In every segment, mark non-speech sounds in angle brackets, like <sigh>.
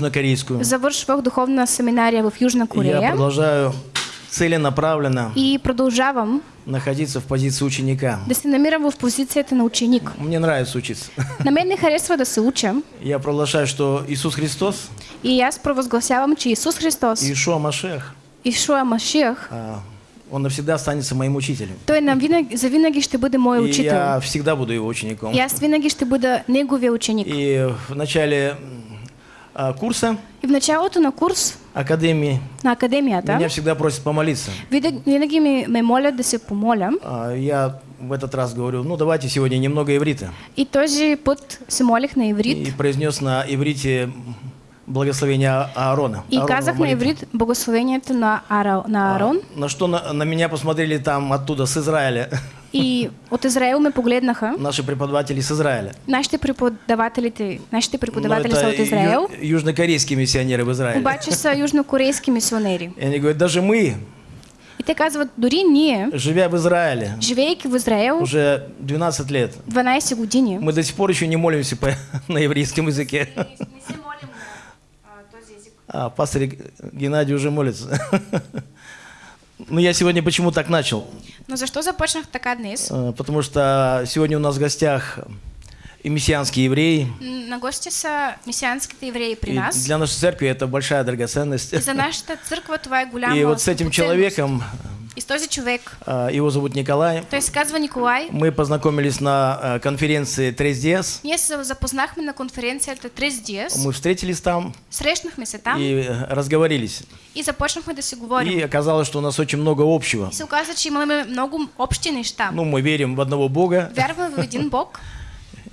южнокорейскую. Завършвах духовна семинария в Южна Я Корея продолжаю целенаправленно и продължавам находиться в позиции ученика. да се намирам в позицията на ученик. Мне нравится учиться. <laughs> На мен не харесва да се уча Я провозглашаю, что Иисус Христос, и аз провъзгласявам, че Исус Христос, Иешуа Машех, Ишуа Машиах, а, Он навсегда останется моим учителем. той навинаги, завинаги ще бъде мой И учител. я всегда буду его учеником. И аз винаги ще бъда неговия ученик. И в начале курса И в началото на курс Академии на академията, меня всегда просят помолиться. винаги, ми, ме молят да се помоля. А, Я в этот раз говорю, ну давайте сегодня немного иврита. И този път се молих на иврит И произнес на иврите благословение А- Аарона. и казах на иврит благословението на, Ара, на Арон. На что на, на меня посмотрели там оттуда, с Израиля, И от Израел ме погледнаха. наши преподаватели с Израиля. Нашите преподавателите, нашите преподаватели са от Израел, ю- южнокорейские миссионеры в Израиле. обаче са южнокорейски мисионери. И они говорят, даже мы, И те казват, дори ние, живя в Израиле живеейки в Израел уже 12 лет, 12 години, мы до сих пор еще не молимся по- <laughs> на еврейском языке. не се молим на този език. А, пастор Геннадий уже молится. <laughs> Ну, я сегодня почему так начал? Но защо започнах така днес? Э, Потому что сегодня у нас в гостях мессианские евреи. М, На гости са мисианските евреи при И нас. для нашей церкви это большая драгоценность. И за нашата църква това е голяма И вот с этим человеком, И този човек, э, его зовут Николай, той се казва Николай, мы познакомились на э, конференции Трес Диас. ние се запознахме на конференцията Трес Диас, Мы встретились там срещнахме се там и э, разговорились. и започнахме да си говорим. И оказалось, что у нас очень много общего. И се оказа, че имаме много общи неща. Ну, мы верим в одного Бога, Вярваме в един Бог, <laughs>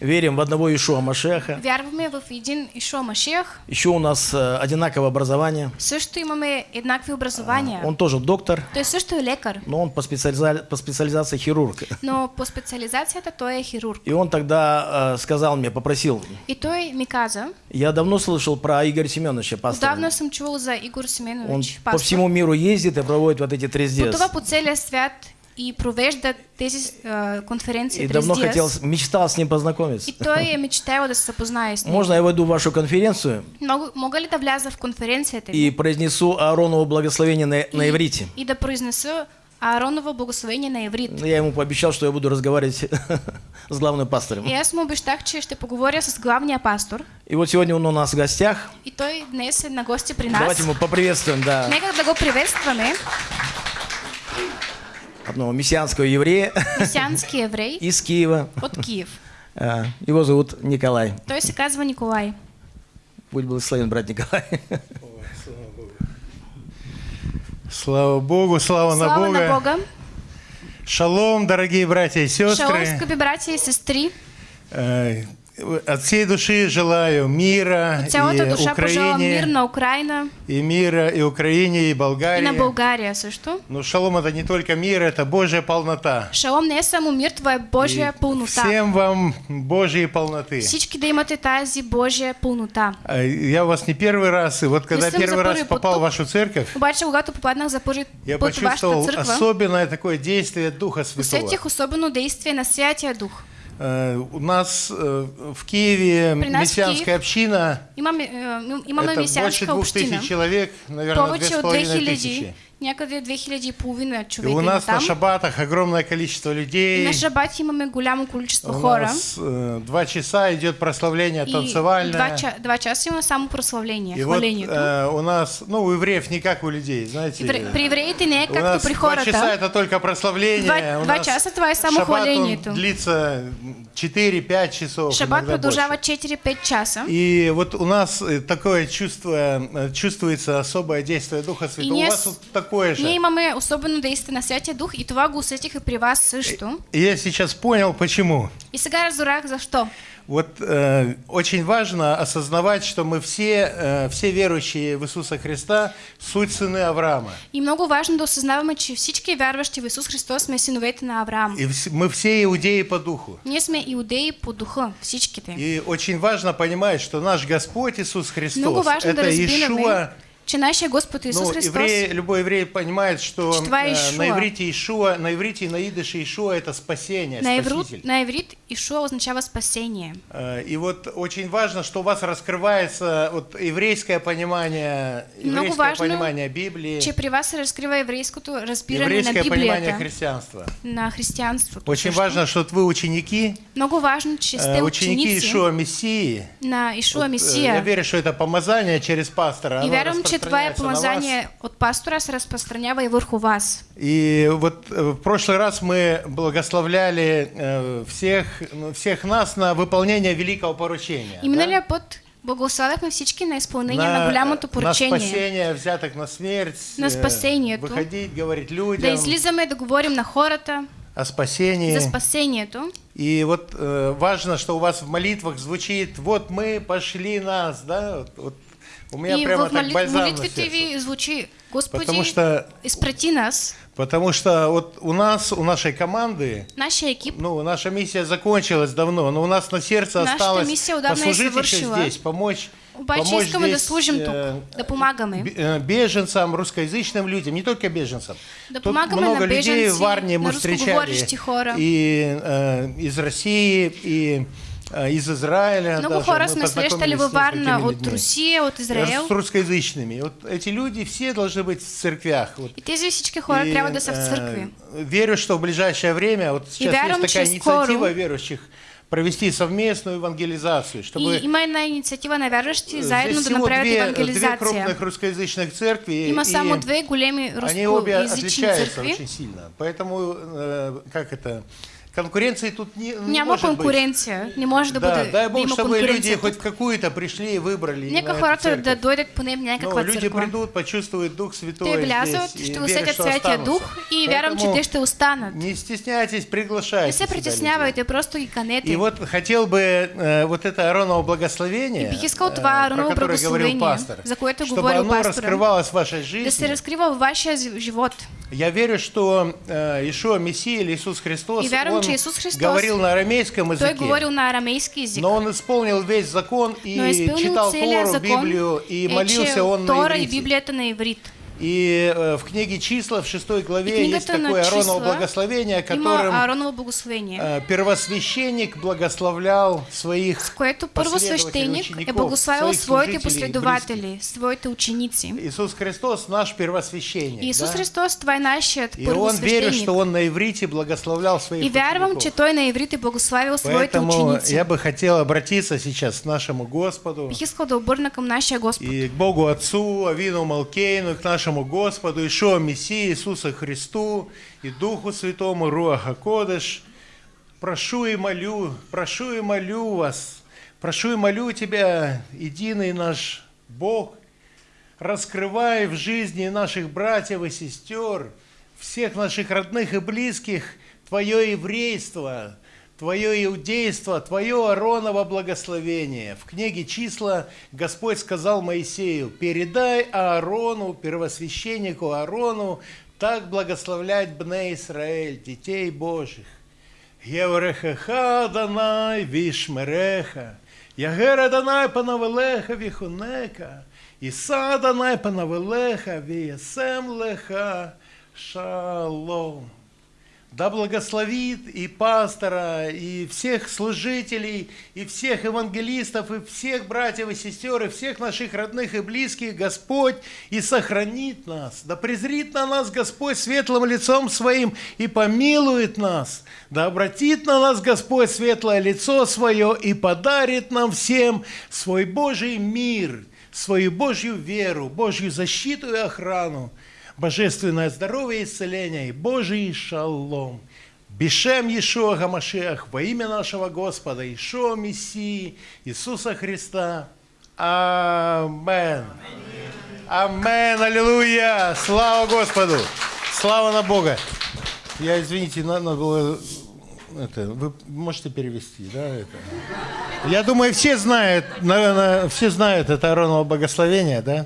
верим в одного Ишуа Машеха. вярваме в един Ишуа Машиях, Еще у нас э, одинаковое образование. също имаме еднакви образования. Он тоже доктор, Той също е лекар, но он по, специализа- по специализации хирург. но по специализацията той е хирург. И он тогда э, сказал мне, попросил, И той ми каза, я давно слышал про Игоря Семеновича, пастора. отдавна съм чувал за Игор Он Семенович, по пастор. всему миру ездит и проводит вот эти трез Пътува по целия свят и провежда тези а, конференции И давно Диас. хотел, мечтал с ним познакомиться. И той <laughs> е мечтал да се запознае с него. Можно я войду в вашу конференцию Мога, мога ли да вляза в конференцията ви и произнесу Аароново благословение на, на и, иврите? и да произнеса Аароново благословение на иврит. Ну, Я ему пообещал, что я буду разговаривать <laughs> с главным пастором. И аз му обещах, че ще поговоря с главния пастор. И вот сегодня он у нас в гостях. И той днес на гости при нас. Давайте мы поприветствуем, да, Нека да го приветстваме. Одного мессианского еврея Месиански еврей <laughs> из Киева. от Киев. <laughs> А, Его зовут Николай. Той се казва Николай. Будь благословен, брат Николай. Слава Богу, слава, на, Слава Бога. на Бога. Шалом, дорогие братья и Шалом, сестры. скъпи братя и сестри. От всей души желаю мира От и душа пожелавам мир Украине, на Украина и мира и Украине, и и на Болгарии. България също. Но шалом это не только мир, это Божья полнота. Шалом не е само мир, това е Божия И пълнота. Всем вам Божьей полноты. Всички да имате тази Божия пълнота. А Я у вас не первый раз, и вот когда первый раз попал в вашу церковь, Обаче, когато попаднах за първи я почувствовал църква, особенное такое действие Духа Святого. усетих особено действие на Святия Дух. Э, У нас э, в Киеве При нас мессианская Киев община. Имаме, е, имаме Это больше двух тысяч человек, наверное, две с половиной 2000, тысячи. Някъде 2000 и половина И човека у има нас на там. шабатах огромное количество И людей. на шабат имаме голямо количество У хора. нас э, два часа идет прославление И два, танцевальное. ча, два часа има само прославление, И вот э, у нас, ну, у евреев не как у людей, знаете. Евре- При евреите не е у както нас при два часа хората. это только прославление. Два- у два часа това е само шаббат, он хвалението. длится 4-5 часов. Шабат продължава больше. 4-5 часа. И вот у нас э, такое чувство, э, чувствуется особое действие Духа И Святого. У ние, вас вот такое же. ние имаме особено действие на Святия Дух и това го усетих и при вас също. И я сейчас понял, почему. И сега разбрах защо. Вот э, очень важно осознавать, что мы все, э, все верующие в Иисуса Христа суть сыны Авраама. И много важно да осъзнаваме, че всички вярващи в Исус Христос сме синовете на Авраам. И мы все иудеи по духу. Ние сме иудеи по духа, всичките. И очень важно понимать, что наш Господь Иисус Христос Много важно да это разбираме, Иешуа че нашия Господ Исус Ну, Христос, еврей, любой еврей понимает, что Что э, на иврите Ишуа, на иврите и на идыше Ишуа это спасение, на, спаситель. на иврит Ишуа означава спасение. Э, И вот очень важно, что у вас раскрывается вот еврейское понимание, еврейское важно, понимание Библии, Че при вас се разкрива еврейското разбиране на еврейское понимание Библията, христианства. на християнството. Очень също. важно, что вы ученики, Много важно, че э, ученики ученици Ишуа Мессии. на Ишуа Вот, э, Я Месия. верю, что это помазание через пастора. И вярвам, че това е распространяется на вас. помазание от пастора и върху вас. И вот э, в прошлый раз мы благословляли э, всех, ну, всех нас на выполнение великого поручения. И да? миналия път благославяхме всички на изпълнение на, голямото на поръчение. спасение, взяток на смерть. На э, спасението. Выходить, говорить людям Да излизаме да говорим на хората о спасении. за спасението. И вот э, важно, что у вас в молитвах звучит, вот мы пошли нас, да, вот, вот у меня и прямо в так бальзам на сердце. звучи, Господи, Потому что, изпрати нас, потому что вот у нас, у нашей команды, нашия екип, ну, наша миссия закончилась давно, но у нас на сердце Нашата осталось послужить еще здесь, помочь, помочь здесь, служим э, бе- э, беженцам, русскоязычным людям, не только беженцам. Да Тут много людей беженци, в Варне мы встречали. и э, из России, и из Израиля. Много хора сме срещали във Варна от. Русия, от Израел. С русскоязычными. И Вот эти люди все должны быть в церквях. Вот. И тези всички хора И, трябва да са в э, църкви. Верю, что в ближайшее время, вот сейчас вярвам, есть такая инициатива скоро- верующих провести совместную евангелизацию, чтобы И има една инициатива на вярващи заедно здесь да всего направят две, крупных русскоязычных церкви. Има и само две големи Они обе отличаются църкви. очень сильно. Поэтому, э, как это, конкуренции тут не, не Няма может быть. конкуренция. Не може да, Да, бъде, дай да Бог, чтобы люди конкуренция. хоть какую-то пришли и выбрали. Нека хората да дойдат поне в Но люди придут, почувствуют Дух Святой Те влязат, здесь, ще усетят Святия. Дух и вярвам, че те ще останат. Не стесняйтесь, приглашайте Не се притеснявайте, просто ги канете. И вот хотел бы э, вот это Ароново благословение, бих искал э, това про Ароново благословение, пастор, за което чтобы оно раскрывалось в вашей Да се жизни. разкрива в вашия живот. Я верю, что э, Ишуа Мессия или Иисус Христос, И вярвам, он че Исус Христос, говорил на арамейском языке, говорил на арамейски език. но он исполнил весь закон и читал Тору, закон Библию, и молился он на и иврите. На иврит. И э, в книге «Числа» в шестой главе есть такое Ароново благословение, которым благословение. э, первосвященник благословлял своих което първосвещеник е благославил своих своите последователи, своите ученици. Иисус Христос наш первосвященник. И Исус да? Христос, това е нашият И он верит, что он на иврите благословлял своих И вярвам, че Той на иврит е благославил своите ученици. я бы хотел обратиться сейчас к нашему Господу Бих искал да обърна към нашия Господ. и к Богу Отцу, Авину Малкейну, и к нашему Господу, Ишуа Мессии, Иисуса Христу и Духу Святому, Руаха Кодыш. Прошу и молю, прошу и молю вас, прошу и молю Тебя, единый наш Бог, раскрывай в жизни наших братьев и сестер, всех наших родных и близких, Твое еврейство, Твое иудейство, Твое Ароново благословение. В книге «Числа» Господь сказал Моисею, «Передай Аарону, первосвященнику Аарону, так благословлять Бне Израиль, детей Божьих. Єврехеха Данай вішмереха, Ягера Данай панавелеха віхунека, Іса Данай панавелеха вієсем леха шалом. Да благословит и пастора, и всех служителей, и всех евангелистов, и всех братьев и сестер, и всех наших родных и близких Господь, и сохранит нас. Да презрит на нас Господь светлым лицом Своим и помилует нас. Да обратит на нас Господь светлое лицо Свое и подарит нам всем свой Божий мир, свою Божью веру, Божью защиту и охрану божественное здоровье и исцеление и Божий шалом. Бешем Иешуа Гамашех во имя нашего Господа Иешуа Мессии Иисуса Христа. Амен. Амен. Аллилуйя. Слава Господу. Слава на Бога. Я, извините, надо было... Это, вы можете перевести, да? Это? Я думаю, все знают, наверное, все знают это Ароново благословение, да?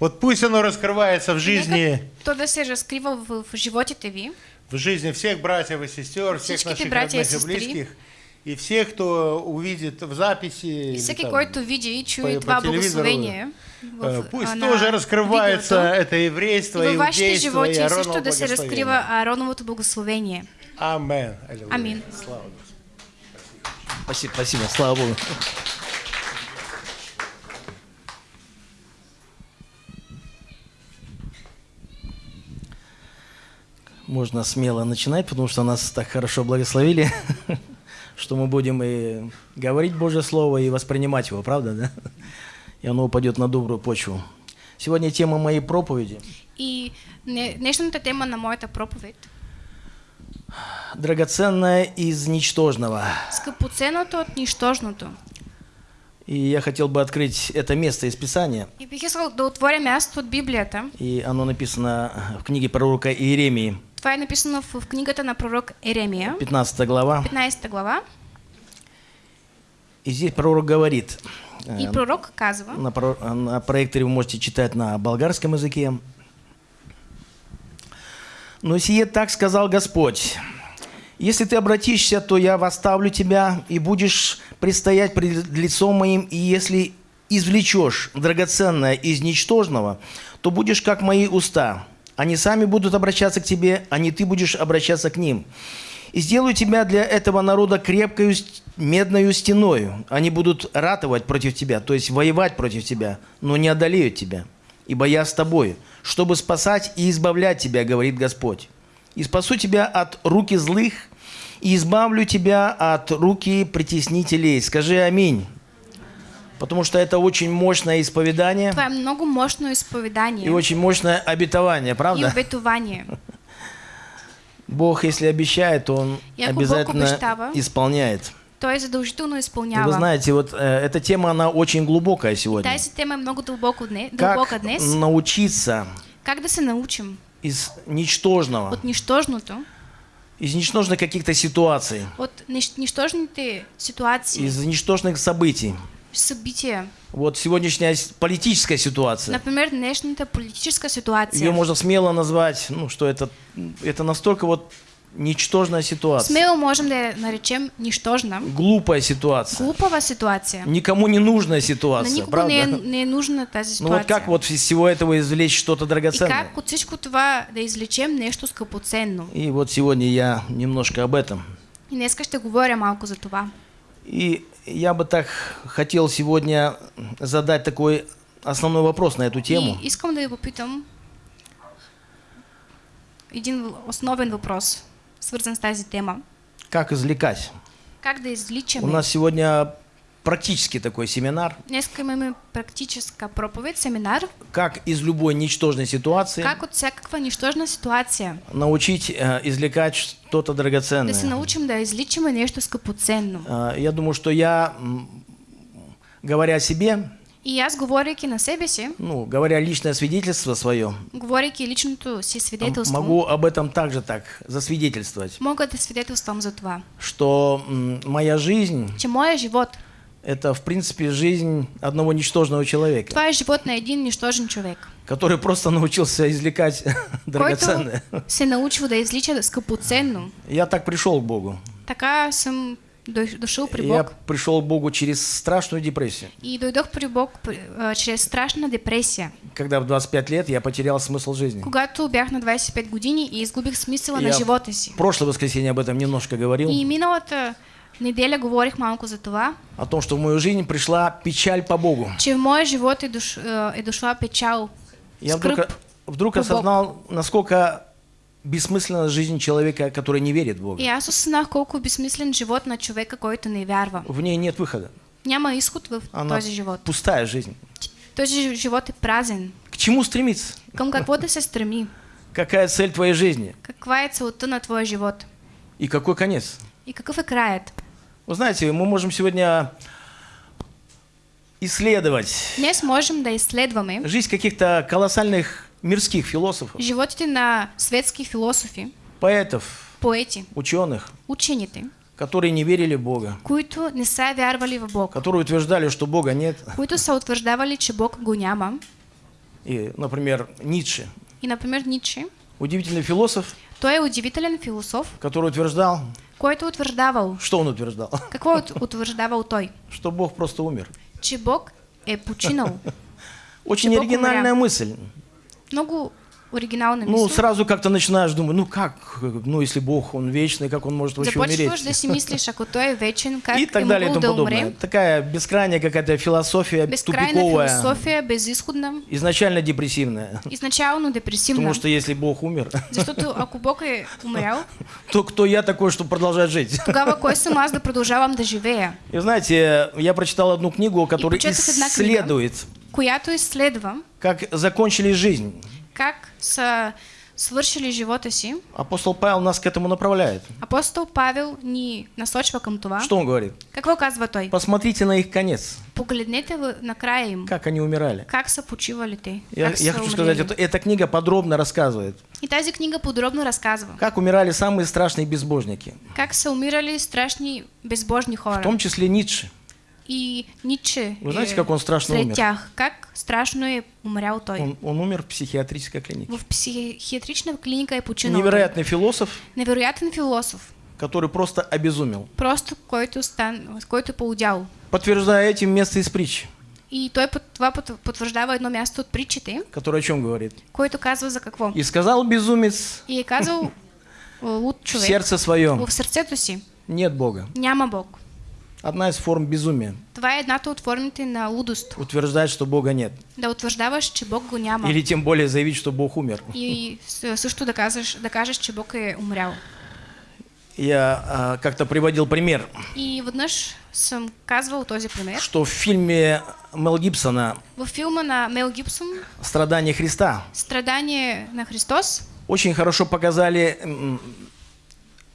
Вот пусть оно раскрывается в жизни, то да се разкрива в, в животите ви. в жизни всех братьев и сестер, всех наших родных и близких. И все, кто увидит в записи, И всеки, там, който види и чуе по- по благословение, э, в- пусть на тоже раскрывается видеото, это еврейство, и иудейство и Аароново да се благословение. разкрива. Аллилуйя. Амин. Слава Господу. Спасибо, спасибо, слава Богу. Можно смело начинать, потому что нас так хорошо благословили, <laughs> что мы будем и говорить Божье Слово, и воспринимать его, правда, да? И оно упадет на добрую почву. Сегодня тема моей проповеди И не- днешната тема на моята проповед «Драгоценное из ничтожного». скъпоценното от нищожното. И я хотел бы открыть это место из Писания, И бих искал да отворя място от Библията. и оно написано в книге пророка Иеремии, Това е написано в, книгата на пророк Еремия, 15 глава. 15 глава. И здесь пророк говорит, И э, пророк казва, на, про- на проекторе вы можете читать на болгарском языке. «Но сие так сказал Господь, если ты обратишься, то я восставлю тебя, и будешь предстоять пред лицом моим, и если извлечешь драгоценное из ничтожного, то будешь как мои уста. Они сами будут обращаться к тебе, а не ты будешь обращаться к ним. И сделаю тебя для этого народа крепкою медною стеною. Они будут ратовать против тебя, то есть воевать против тебя, но не одолеют тебя. Ибо я с тобой, чтобы спасать и избавлять тебя, говорит Господь. И спасу тебя от руки злых, и избавлю тебя от руки притеснителей. Скажи аминь. Потому что это очень мощное исповедание това е много мощно изповедание и очень мощное обетование, и правда? обетование. <laughs> Бог, если обещает, то Он И Бог обязательно обещава, исполняет. Той задължително И изпълнява. вы знаете, вот э, эта тема, она очень глубокая сегодня. Тази тема е много дълбоко дне, Как днес. научиться Как да се научим из ничтожного, от нищожното, из ничтожных каких-то ситуаций, от нищожните ситуации, из ничтожных событий. Събития. Вот сегодняшняя политическая ситуация. Например, днешната политическа ситуация. Ее можно смело назвать, ну, что это, это настолько вот ничтожная ситуация. Смело можем да наречем нищожна. Глупая ситуация. Глупава ситуация. Никому не нужная На ситуация, никого правда? не не нужна тази Ну ситуация. вот как вот из всего этого извлечь что-то И драгоценное? как от всичко това да извлечем нещо скъпоценно. И вот сегодня я немножко об этом. И днеска ще говоря малко за това. И я бы так хотел сегодня задать такой основной вопрос на эту тему. И искам да попитам един основен въпрос, свързан с тази тема. Как извлекать? Как да У извличаме? нас сегодня практически такой семинар. Днес имаме практическа проповед, семинар. Как из любой ничтожной ситуации Как от всякаква нищожна ситуация научить э, извлекать что-то да се драгоценное. научим да извличаме нещо скъпоценно. Э, Я думаю, что я, говоря о себе, И аз, говорейки на себе си, ну, говоря личное свидетельство свое, говорейки личното си свидетелство, могу об этом также так засвидетельствовать, мога да свидетелствам за това, что моя жизнь че моя живот, это, в принципе, жизнь одного ничтожного человека, това е живот на един нищожен човек, который просто научился извлекать <laughs> който драгоценное. се научил да извлича скъпоценно. Я так пришел к Богу. Така съм дой- дошъл при Я Бог пришел к Богу через страшную депрессию. и дойдох при Бог а, чрез страшна депресия. Когда в 25 лет я потерял смысл жизни. Когато бях на 25 години и изгубих смисъла на Я живота си. В прошлое воскресенье об этом немножко говорил. И миналата неделя говорих малко за това, О том, что в мою жизнь пришла печаль по Богу. че в моя живот е, дош, а, е дошла печал, Я вдруг, вдруг осознал, насколько бессмысленна жизнь человека, который не верит в Бога. И аз осъзнах колко е безсмислен живот на човека, който не вярва. В ней нет выхода. Няма изход в Она този живот. пустая жизнь. Този жи- живот е празен. К чему стремиться? Към какво да се стреми? Какая цель твоей жизни? Каква е целта на твоя живот? И какой конец? И какъв е краят? Вы знаете, мы можем сегодня исследовать Днес можем да изследваме жизнь каких-то колоссальных мирских философов, животите на светски философи, поэтов, поети, ученых, учените, которые не верили в Бога, които не са вярвали в Бог, которые утверждали, что Бога нет. които са че Бог го няма. И, например, Ницше, И, например, Ницше, удивительный философ, Той е удивителен философ, который утверждал, който утвърждавал. что он утверждал? <laughs> Какво е утвърждавал той? Что Бог просто умер. Че Бог е починал. <laughs> Очень оригинальная мысль. Много оригинална Ну, сразу как-то начинаешь думать, ну как, ну если Бог, Он вечный, как Он может вообще умереть? да си мислиш, <laughs> ако той е вечен, как И так далее и тому да подобное. умре. Такая бескрайняя какая-то философия, Безкрайна тупиковая, философия, безисходна, изначально депрессивная. изначално депресивна. Потому что если Бог умер, Защото ако Бог е умрял, <laughs> то кто я такой, чтобы продолжать жить? <laughs> тогава кой съм аз да продължавам да живея? И знаете, я прочитал одну книгу, которая исследует, Която изследва как закончили жизнь. Как са свършили живота си. Апостол Павел нас к этому направляет. Апостол Павел ни насочва към това. Что он говорит? Какво казва той? Посмотрите на их конец, Погледнете в- на края им. как они умирали. Как са почивали те? Я, я хочу умрели. сказать, это, эта книга подробно рассказывает, И тази книга подробно разказва. как умирали самые страшные безбожники, Как са умирали страшни безбожни в хора. том числе Ницше. И Ниче Вы знаете, е как он страшно умер? Как страшно умрял той. Он, он умер в психиатрической клинике. В психиатрична клиника е починал. Невероятный философ, Невероятен философ. который просто обезумел. Просто който, стан, който е поудял. Подтверждая этим место из притч, И той това потвърждава едно място от притчите, которое о чем говорит. който казва за какво. И сказал безумец И е казал о, луд в човек сердце своем, в сърцето си. нет Бога. Няма Бог. Одна из форм безумия. Това е едната от формите на лудост. Утверждать, что Бога нет. Да утвърждаваш, че Бог го няма. Или тем более заявить, что Бог умер. И също да кажеш, да кажеш, че Бог е умрял. Я а, как-то приводил пример, И веднъж съм казвал този пример. что в фильме Мел Гибсона Във филма на Мел Гибсон «Страдания Христа» Страдание на Христос очень хорошо показали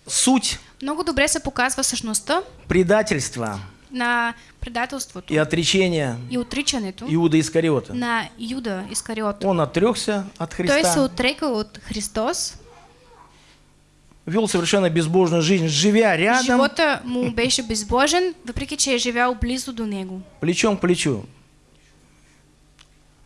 суть много добре се показва същността предательства на предателството и отречения и отричането Иуда Искариота. на Юда Искариот. Он отрекся от Той се Христа, отрекал от Христос. вел совершенно безбожную жизнь, живя рядом, Живота му беше безбожен, въпреки че е живял близо до него. плечом к плечу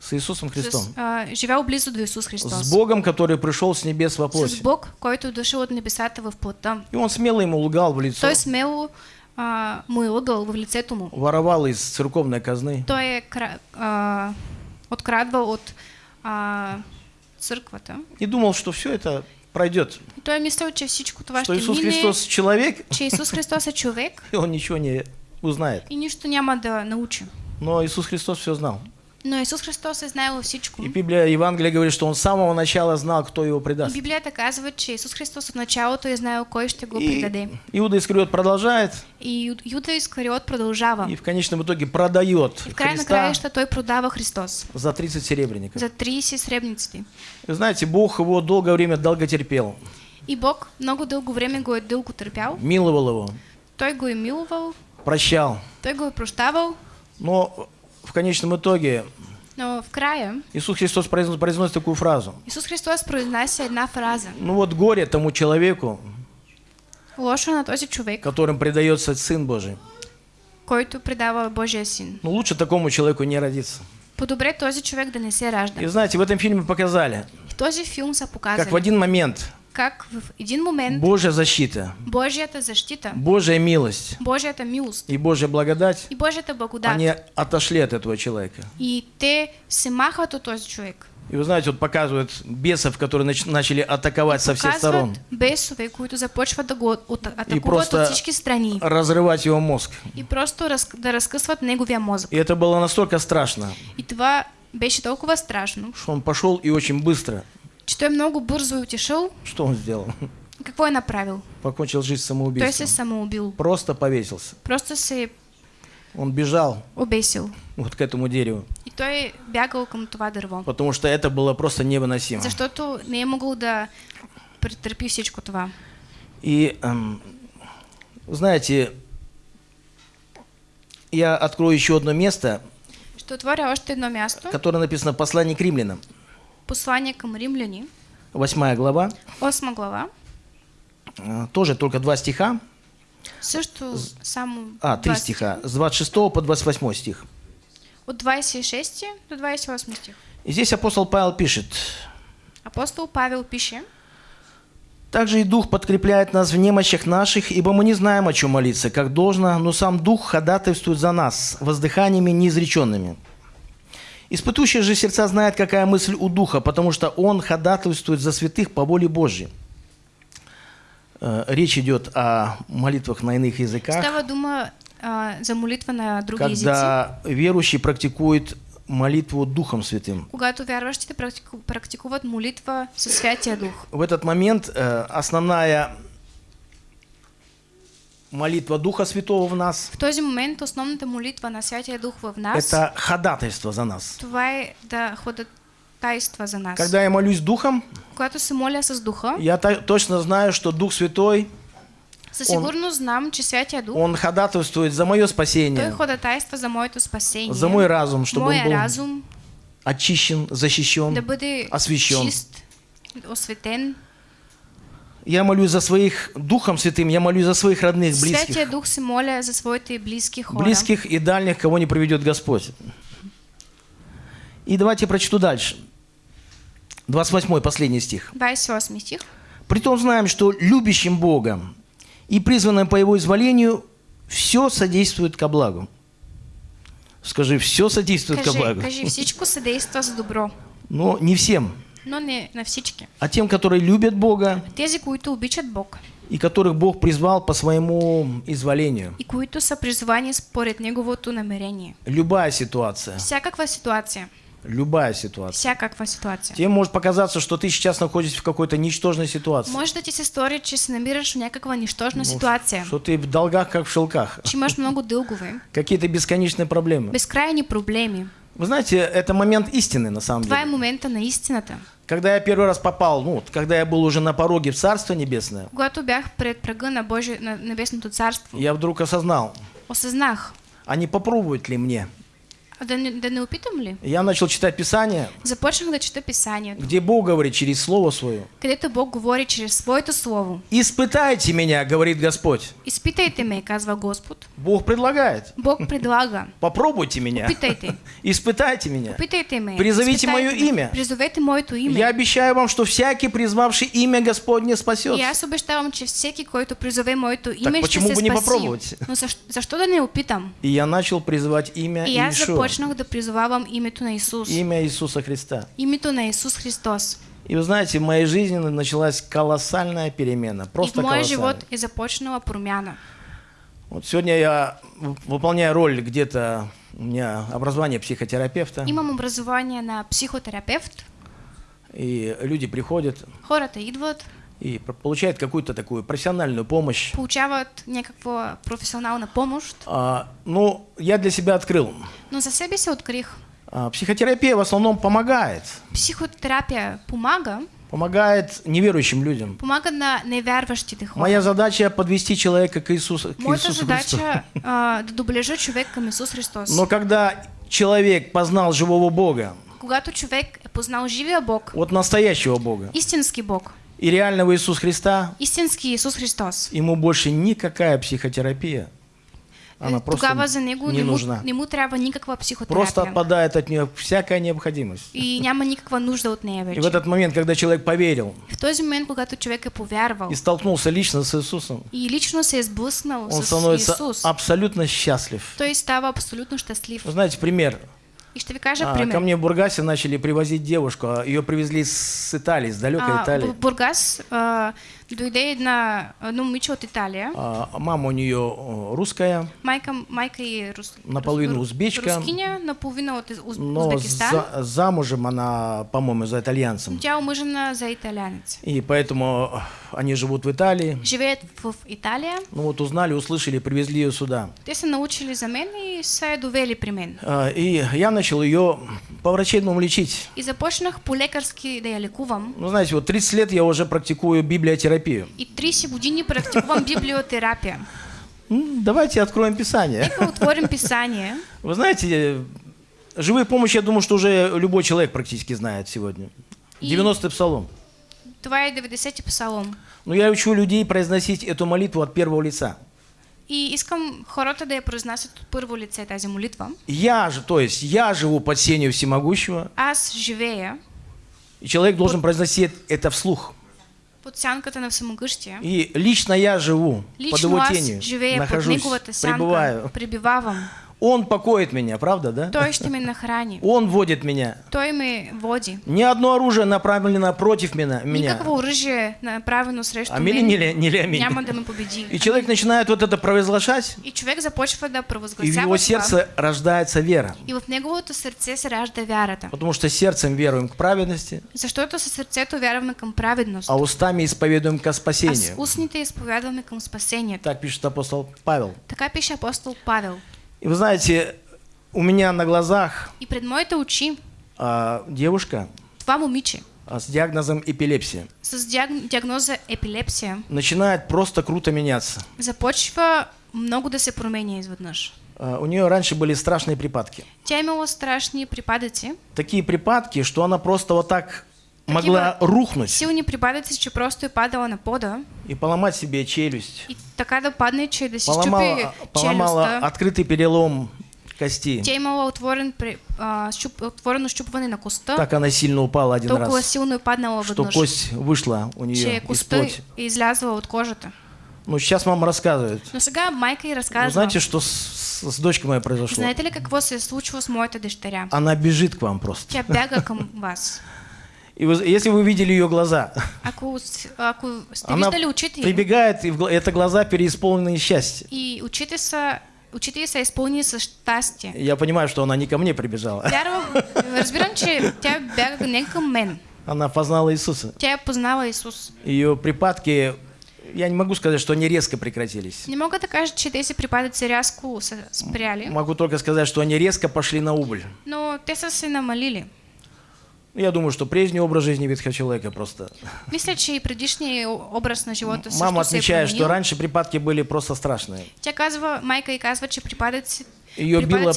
с Иисусом С, Христом. а, живял близо до Исус Христос. С Богом, который пришел с небес во С плоти. Бог, който е дошъл от небесата в плота. И он смело ему лгал в лицо, Той смело а, му е лъгал в лицето му. воровал из церковной казны. Той е а, открадвал от а, църквата. И думал, что все это пройдет. Той е мислил, че всичко това Что ще Иисус мине, Христос человек, че Исус Христос е човек <laughs> и он ничего не узнает. и нищо няма да научи. Но Иисус Христос все знал. Но Исус Христос е знаел всичко. И Библия, Евангелие говорит, что он с самого начала знал, кто его И предаст. Библията казва, че Исус Христос от началото е знаел кой ще го И предаде. Иуда Искариот продолжает И Юда Искариот продължава. и в конечном итоге продает И в край на Христа краища той продава Христос за 30 серебряников. за 30 сребници. Вы знаете, Бог его долгое время долго терпел, И Бог много дълго време го е дълго търпял. миловал его, Той го е милувал, прощал. той го е прощавал, Но в конечном итоге но в края Иисус Христос произносит, произносит такую фразу. Исус Христос произнася една фраза. Ну вот горе тому человеку, Лошо на този човек, которым предается Сын Божий. който предава Божия син. Ну лучше такому человеку не родиться. По-добре този човек да не се ражда. И знаете, в этом фильме показали, В този филм са как в один момент как в един момент Божья защита, Божията защита, Божья милость Божията милост и Божья благодать, и Божията благодат. они отошли от этого человека. И те се махват от този човек. И вы знаете, вот показывают бесов, которые нач- начали атаковать со всех сторон, бесове, които започват да го атакуват просто- от всички страни. разрывать его мозг. И просто раз, да разкъсват неговия мозък. И это было настолько страшно, И това беше толкова страшно, что он пошел и очень быстро. Той много бързо е отишъл. Что он сделал? Какво е направил? Покончил жизнь Той се самоубийством. самоубил. Просто повесился. Просто се Он бежал обесил. вот к этому дереву, И той е бягал към това дърво. потому что это было просто невыносимо. Защото не е могъл да претърпи всичко това. И эм, знаете, я открою еще одно место, Ще отворя още едно място. которое написано в послании к римлянам, Послание към римляни, 8 глава, 8 глава. э, тоже только два стиха, Също само а, три 20 стиха, с 26 по 28 стих. От 26 до 28 стих. И здесь апостол Павел пишет, Апостол Павел пише, Также и Дух подкрепляет нас в немощах наших, ибо мы не знаем, о чем молиться, как должно, но сам Дух ходатайствует за нас воздыханиями неизреченными. Испытующий же сердца знает, какая мысль у Духа, потому что Он ходатайствует за святых по воле Божьей. Э, Речь идет о молитвах на иных языках, Става дума а, за молитва на други езици. когда верующий практикует молитву Духом Святым. Когато вярващите практику, практикуват молитва със Святия Дух. В этот момент э, основная молитва Духа Святого в нас В този момент основната молитва на Святия Дух в нас, это ходатайство за нас. това е да ходят тайства за нас. Когда я молюсь Духом, Когато се моля с Духа, я точно знаю, что Дух Святой, със сигурност знам, че Святия Дух, Он ходатайствует за мое той спасение, ходатайства за моето спасение, за мой разум, чтобы моя он был разум очищен, защищен. да бъде освящен. чист, осветен. Я молюсь за своих Духом Святым, я молюсь за своих родных, Святия близких, Дух се моля за своите близки хора. близких и дальних, кого не приведет Господь. И давайте прочту дальше. 28 последний стих. 28 стих. Притом знаем, что любящим Бога и призванным по Его изволению все содействует ко благу. Скажи, все содействует ко Кажи, благу. кажи, всичко съдейства за добро, Но не всем, но не на всички. а тем, которые любят Бога Тези, които обичат Бог и которых Бог призвал по своему изволению. и които са призвани според Неговото намерение. Любая ситуация, Всякаква ситуация, любая ситуация. всякаква ситуация. Тебе может показаться, что ты сейчас находишься в какой-то ничтожной ситуации. Може да ти се стори, че се намираш в някаква нищожна ситуация, Что ты в долгах, как в шелках. че имаш много дългове, <laughs> Какие-то бесконечные проблемы. безкрайни проблеми. Вы знаете, это момент истины на самом е деле. момента на истината. Когда я первый раз попал, ну, когда я был уже на пороге в Царство Небесное, Когато бях пред прага на, Божие, на Небесното царство, я вдруг осознал, осъзнах, а не попробовать ли мне? А да не, ли? Я начал читать Писание, Започнах да чета Писанието, где Бог говорит через Слово Свое. където Бог говори чрез Своето Слово. «Испытайте меня, говорит Господь». Изпитайте ме, казва Господ. Бог предлагает. Бог предлага. Попробуйте меня. Опитайте. <laughs> Испытайте меня. Опитайте ме. Призовите мое имя. Призовете моето име. Я обещаю вам, что всякий, призвавший имя Господне, И спасется. аз обещавам, че всеки, който призове моето име, ще почему бы не попробовать? Но защо, защо да не опитам? И я начал призывать имя Иешуа, започнах да призовавам името на Исус. имя Иисуса Христа. Името на Исус Христос. И вы знаете, в моей жизни началась колоссальная перемена. И Просто в моя колоссальная. живот е започнала промяна. Вот сегодня я в- выполняю роль где-то, у меня образование психотерапевта, Имам образование на психотерапевт. и люди приходят Хората идват, и получают какую-то такую профессиональную помощь. получават някаква професионална помощ. А, ну, я для себя открыл. Но за себе се открих. А, психотерапия в основном помогает. Психотерапия помага, Помогает неверующим людям. помага на невярващите хора. Моя задача подвести человека к Иисусу, к Моята Иисусу Христу. задача а, да доближа човек към Исус Христос. Но когда человек познал живого Бога, Когато човек е познал живия Бог, вот настоящего Бога, истински Бог, и реального Иисуса Христа, истински Исус Христос, ему больше никакая психотерапия, она е, просто тогава за него не нужна. не му трябва никаква Просто психотерапия. отпадает от нее всякая необходимость. И няма никаква нужда от нея И в этот момент, когда человек поверил В този момент, когато човек е повярвал и столкнулся лично с Иисусом, и лично се сблъснал он с становится Исус, абсолютно счастлив. той става абсолютно щастлив. Вы знаете, пример. И ви кажа А, пример. ко мне в Бургасе начали привозить девушку, ее привезли с Италии, с далекой А, Италии. Бургас а, дойде една, едно момиче от Италия. А, мама у нее э, русская, Майка, майка е рус, Наполовину узбечка. Рускиня, наполовина от Уз, но Узбекистан. за- замужем она, по-моему, за итальянцем. Тя е омъжена за италянец. И поэтому э, они живут в Италии. Живеят в Италия. Ну вот узнали, услышали, привезли ее сюда. Те научили за мен и я довели при мен. А, И я начал ее по-врачебному лечить. И започнах по-лекарски да я лекувам. Ну, знаете, вот 30 лет я уже практикую библиотерапию. И 30 години практикувам библиотерапия. М, Давайте откроем Писание. Нека отворим писание. Вы знаете, э, живую помощь, я думаю, что уже любой человек практически знает сегодня. И- 90-й псалом. Е 90-ти псалом. Но я учу людей произносить эту молитву от первого лица. И искам хората да я произнасят от първо лице тази молитва. Я же, то есть я живу под сенью всемогущего, Аз живея и человек должен произносить это вслух. Под сянката на всемогъщия. И лично я живу под Лично его аз тенью, под нахожусь, пребываю. пребивавам. Он покоит меня, правда, да? Той ще ме нахрани. <laughs> Он водит меня. Той ме води. Ни одно оружие направлено против меня. меня. Никакво оръжие направено срещу Аминь мен или не ли аминь? няма да ме победи. И человек начинает вот это провозглашать, И човек започва да и в его сердце рождается вера. И в неговото сърце се ражда вярата. Потому что сердцем веруем к праведности, Защото със сърцето вярваме към праведност, а устами исповедуем ко а с спасению. устните изповядваме към спасението. Так пишет апостол Павел. Така пише апостол Павел. И вы знаете, у меня на глазах И пред моите очи а, девушка това момиче а, с диагнозом эпилепсия с диаг- диагноза епилепсия начинает просто круто меняться. започва много да се променя изведнъж. А, у нее раньше были страшные припадки. Тя е имала страшни припадъци, Такие припадки, что она просто вот так могла рухнуть силни припадъци, че просто е падала на пода и поломать себе челюсть. и така да падне, че да си Поломала, щупи поломала челюстта. открытый перелом кости. Тя имала отворен, при- а, щуп, щупване на коста, Так она сильно упала один толкова раз, силно е паднала что веднъж, кость вышла у нее из плоти. е излязла от кожата. Ну, сейчас мама рассказывает. Но сега майка й Вы разказва, знаете, что с, с дочкой моей произошло? знаете ли какво се е случило с моята дъщеря? Она бежит к вам просто. Тя бяга към вас. И вы- если вы видели ее глаза, ако сте она прибегает, и в это глаза переисполненные счастья. и очите са, очите й са изпълнени с щастие. Я понимаю, что она не ко мне прибежала. Разбирам, че тя бяга не мен. Она познала Иисуса. Тя е познала Исус. Ее припадки, я не могу сказать, что они резко прекратились. Не кажа, че тези припадъци рязко са спряли, Могу только сказать, что они резко пошли на убыль. но те са се намалили. Я думаю, что прежний образ жизни ветхого человека просто. <laughs> Мисля, че и предишният образ на живота Мама отмечает, что раньше припадки были просто страшные. Тя казва, майка и казва, че припадъци, Ее било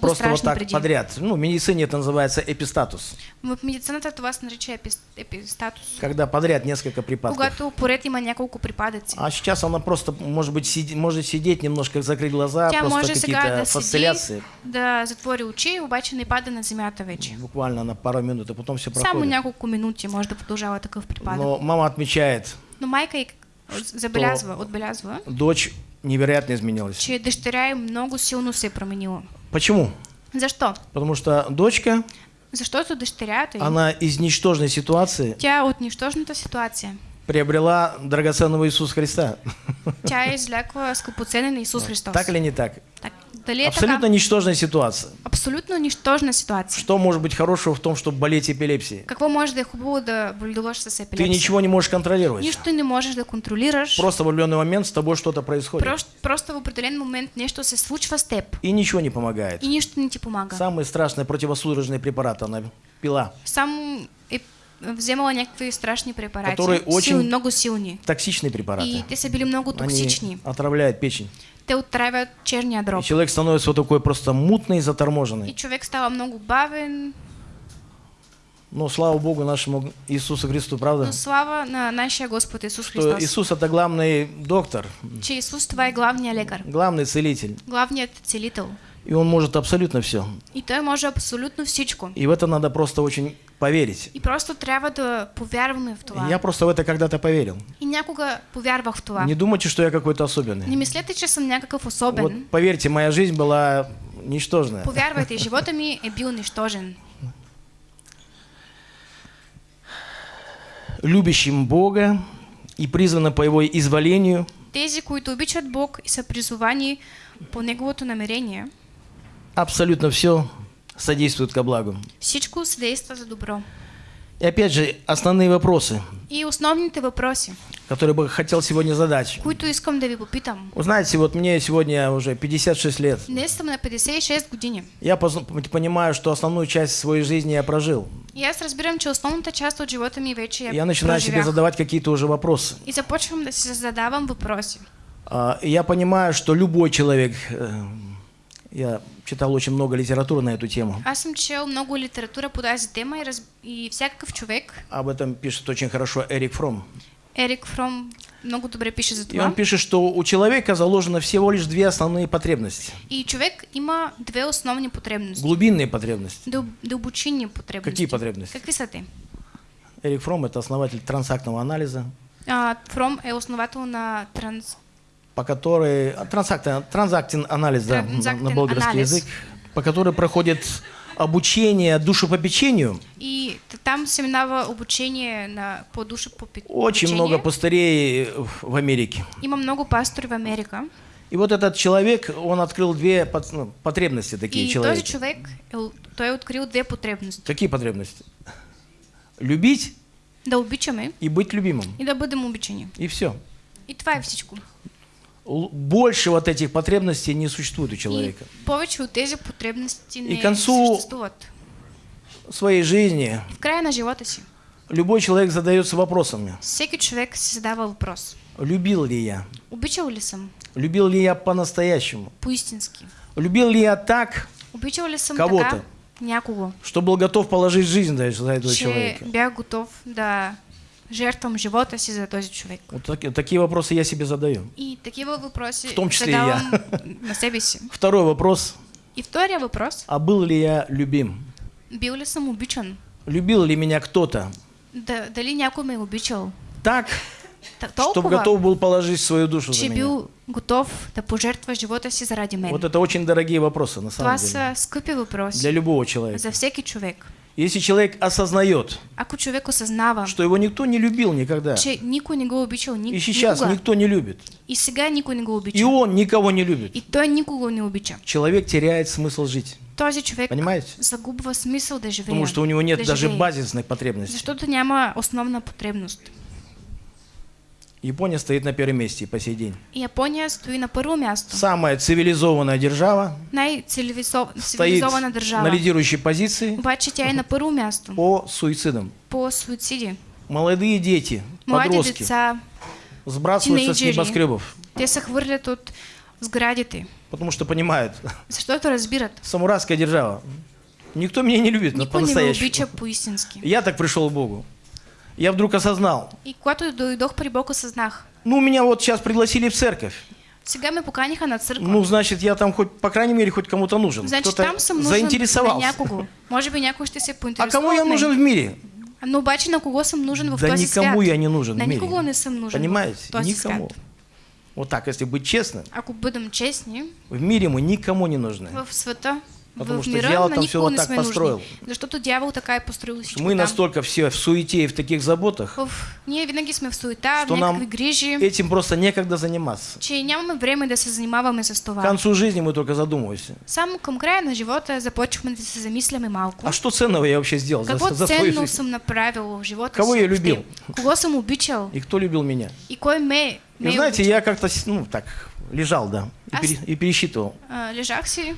просто вот так подряд. Ну, в медицине это называется эпистатус. В медицината това се нарича епис, епистатус. Когда подряд несколько припадков. Когато поред има няколко припадъци. А сейчас она просто, может быть, сиди- может сидеть, немножко закрыть глаза, Тя просто какие-то да фасциляции. да затвори очи, обаче не пада на земята вече. Буквально на пару минут, и потом все Само проходит. няколко минути може да продължава такъв припадък. Но мама отмечает, Но майка й забелязва, отбелязва, дочь невероятно изменилась. че дъщеря й много силно се е променила. Почему? Защо? Потому что дочка, Защото дъщерята й, она из ничтожной ситуации тя е от нищожната ситуация. приобрела драгоценного Иисуса Христа. Тя е извлякла скъпоценен Исус Христос. Так или не так? Так, дали е Абсолютно така? ничтожная ситуация. Абсолютно нищожна ситуация. Что может быть хорошего в том, чтобы болеть эпилепсией? Какво може да е хубаво да боледуваш с Ты епилепсия? ничего не можешь контролировать. Нищо не можеш да контролираш. Просто в определенный момент с тобой что-то происходит. Просто, просто в определен момент нещо се случва с теб. И ничего не помогает. И нищо не ти помага. Самый страшный противосудорожный препарат она пила. Само е вземала някакви страшни препарати. Которые очень- Силни, много силни. Токсичные препараты. И те са били много токсични. Они отравляют печень. Те отравят черния И дроб. человек становится вот такой просто мутный и И заторможенный. човек става много бавен, Но слава Богу нашему Иисусу Христу, правда? но слава на нашия Господ Исус Что Христос. Иисус это главный доктор, Че Исус това е главният лекар, главный целитель. главният целител. И он может абсолютно все. И той може абсолютно всичко. И в это надо просто очень поверить. И просто трябва да повярваме в това. Я просто в это когда-то поверил. И някога повярвах в това. Не думайте, что я какой-то особенный. Не мислете, че съм някакъв особен. Вот поверьте, моя жизнь была ничтожная. Повярвайте, живота ми е бил нищожен. Любящим Бога и призвана по Его изволению, Тези, които обичат Бог и са призовани по Неговото намерение, абсолютно все содействует ко благу. всичко се действа за добро. И опять же, основные вопросы, И основните въпроси, которые бы хотел сегодня задать. които искам да ви попитам. Вы знаете, вот мне сегодня уже 56 лет. Днес съм на 56 години. Я понимаю, что основную часть своей жизни я прожил. И аз разбирам, че основната част от живота ми вече я Я начинаю себе преживях. задавать какие-то уже вопросы. И започвам да си задавам въпроси. А, Я понимаю, что любой человек, э, я читал очень много литературы на эту тему, Аз съм чел много литература по тази тема и, раз... и всякакъв човек, об этом пишет очень хорошо Эрик Фром. Ерик Фром много добре пише за И това. он пишет, что у человека заложено всего лишь две основные потребности. И човек има две основни потребности. Глубинные потребности. Дъл... Дълбочинни потребности. Какие потребности? Какви са те? Эрик Фром – это основатель трансактного анализа. А, Фром е основател на транс... по которой транзактин, транзактин анализ, да, на- болгарский анализ. язык, по которой проходит обучение душепопечению. И там се минава обучение на, по по Очень много пастырей в Америке. Има много пастори в Америка. И вот этот человек, он открыл две ну, потребности такие И человека. този човек, е, у- той е открил две потребности. Какие потребности? Любить Да обичаме и быть любимым. и да бъдем обичани. И все. И това е всичко. Больше вот этих потребностей не существует у человека. И тези потребности не И концу- съществуват. В своей жизни В края на живота си, любой человек задается вопросами. всеки човек си задава въпрос. Любил ли я? Обичал ли съм Любил ли я по-настоящему? поистински? Любил ли я так, Обичал ли съм Кого-то. някого, что был готов положить жизнь за за этого че человека? бях готов да жертвам живота си за този човек? Вот таки- такие вопросы я себе задаю. И такива въпроси В том числе и задавам на себе си. Второй вопрос. И втория въпрос. А был ли я любим? Бил ли съм обичан? Любил ли меня кто-то Да, дали някой ме обичал? так, Та- чтобы готов был положить свою душу за меня? готов да пожертва живота си заради мен. Вот это очень дорогие вопросы, на самом Това деле. са скъпи въпроси Для любого человека. за всеки човек. Если человек осознает, Ако човек осъзнава, что его никто не любил никогда, че никой не го обичал ни, и сейчас никога, никто не любит, и сега никой не го обича, и он никого не любит, и той никого не обича, человек теряет смысл жить. този човек Понимаете? загубва смисъл да живее. Потому что у него нет да даже живее. базисных потребностей. Защото няма основна потребност. Япония стоит на первом месте по сей день. Япония стои на първо място. Самая цивилизованная держава стоит Най-цивилизована на лидирующей позиции Обаче тя е на първо място по суицидам. по суициди. Молодые дети, Млади подростки деца, сбрасываются с небоскребов, те се хвърлят от сградите, потому что понимают, защото разбират. самурайская держава. Никто меня не любит ме по-настоящему. Я так пришел к Богу. Я вдруг осознал, И когато дойдох при Бог, осъзнах. ну меня вот сейчас пригласили в церковь. Сега ме поканиха на църква. Ну, значит, я там хоть, по крайней мере, хоть кому-то нужен. Значи Кто-то там съм нужен на заинтересовался. някого. Може би някой ще се А поинтересува. кому я нужен в мире? Но обаче на кого съм нужен в Да този никому свят? я не нужен На в мире. никого не съм нужен Понимаете? в този Никому. свят. Вот так, если быть честным, Ако бъдем честни, в мире мы никому не нужны. в света, Потому в что мира дявол на там всё не так построил. нужни. Защото дявол така е построил всичко Мы там. настолько все в суете и в таких заботах, В... Ние винаги сме в суета, что в нам грижи, этим просто некогда заниматься. че нямаме време да се занимаваме с К концу жизни мы только задумываемся. Към края на живота започваме да се замисляме малко. А что ценного я вообще сделал за, Какво за свою ценно жизнь? съм направил в живота Кого я любил? Кого съм обичал? И кто любил меня? И кой ме, ме И знаете, обичал? я как-то, ну, так, лежал, да, и, А пере- и пересчитывал. А, лежах си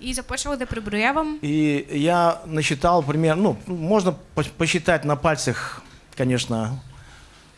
и започвах да преброявам. И я насчитал примерно, ну, можно по- посчитать на пальцах, конечно,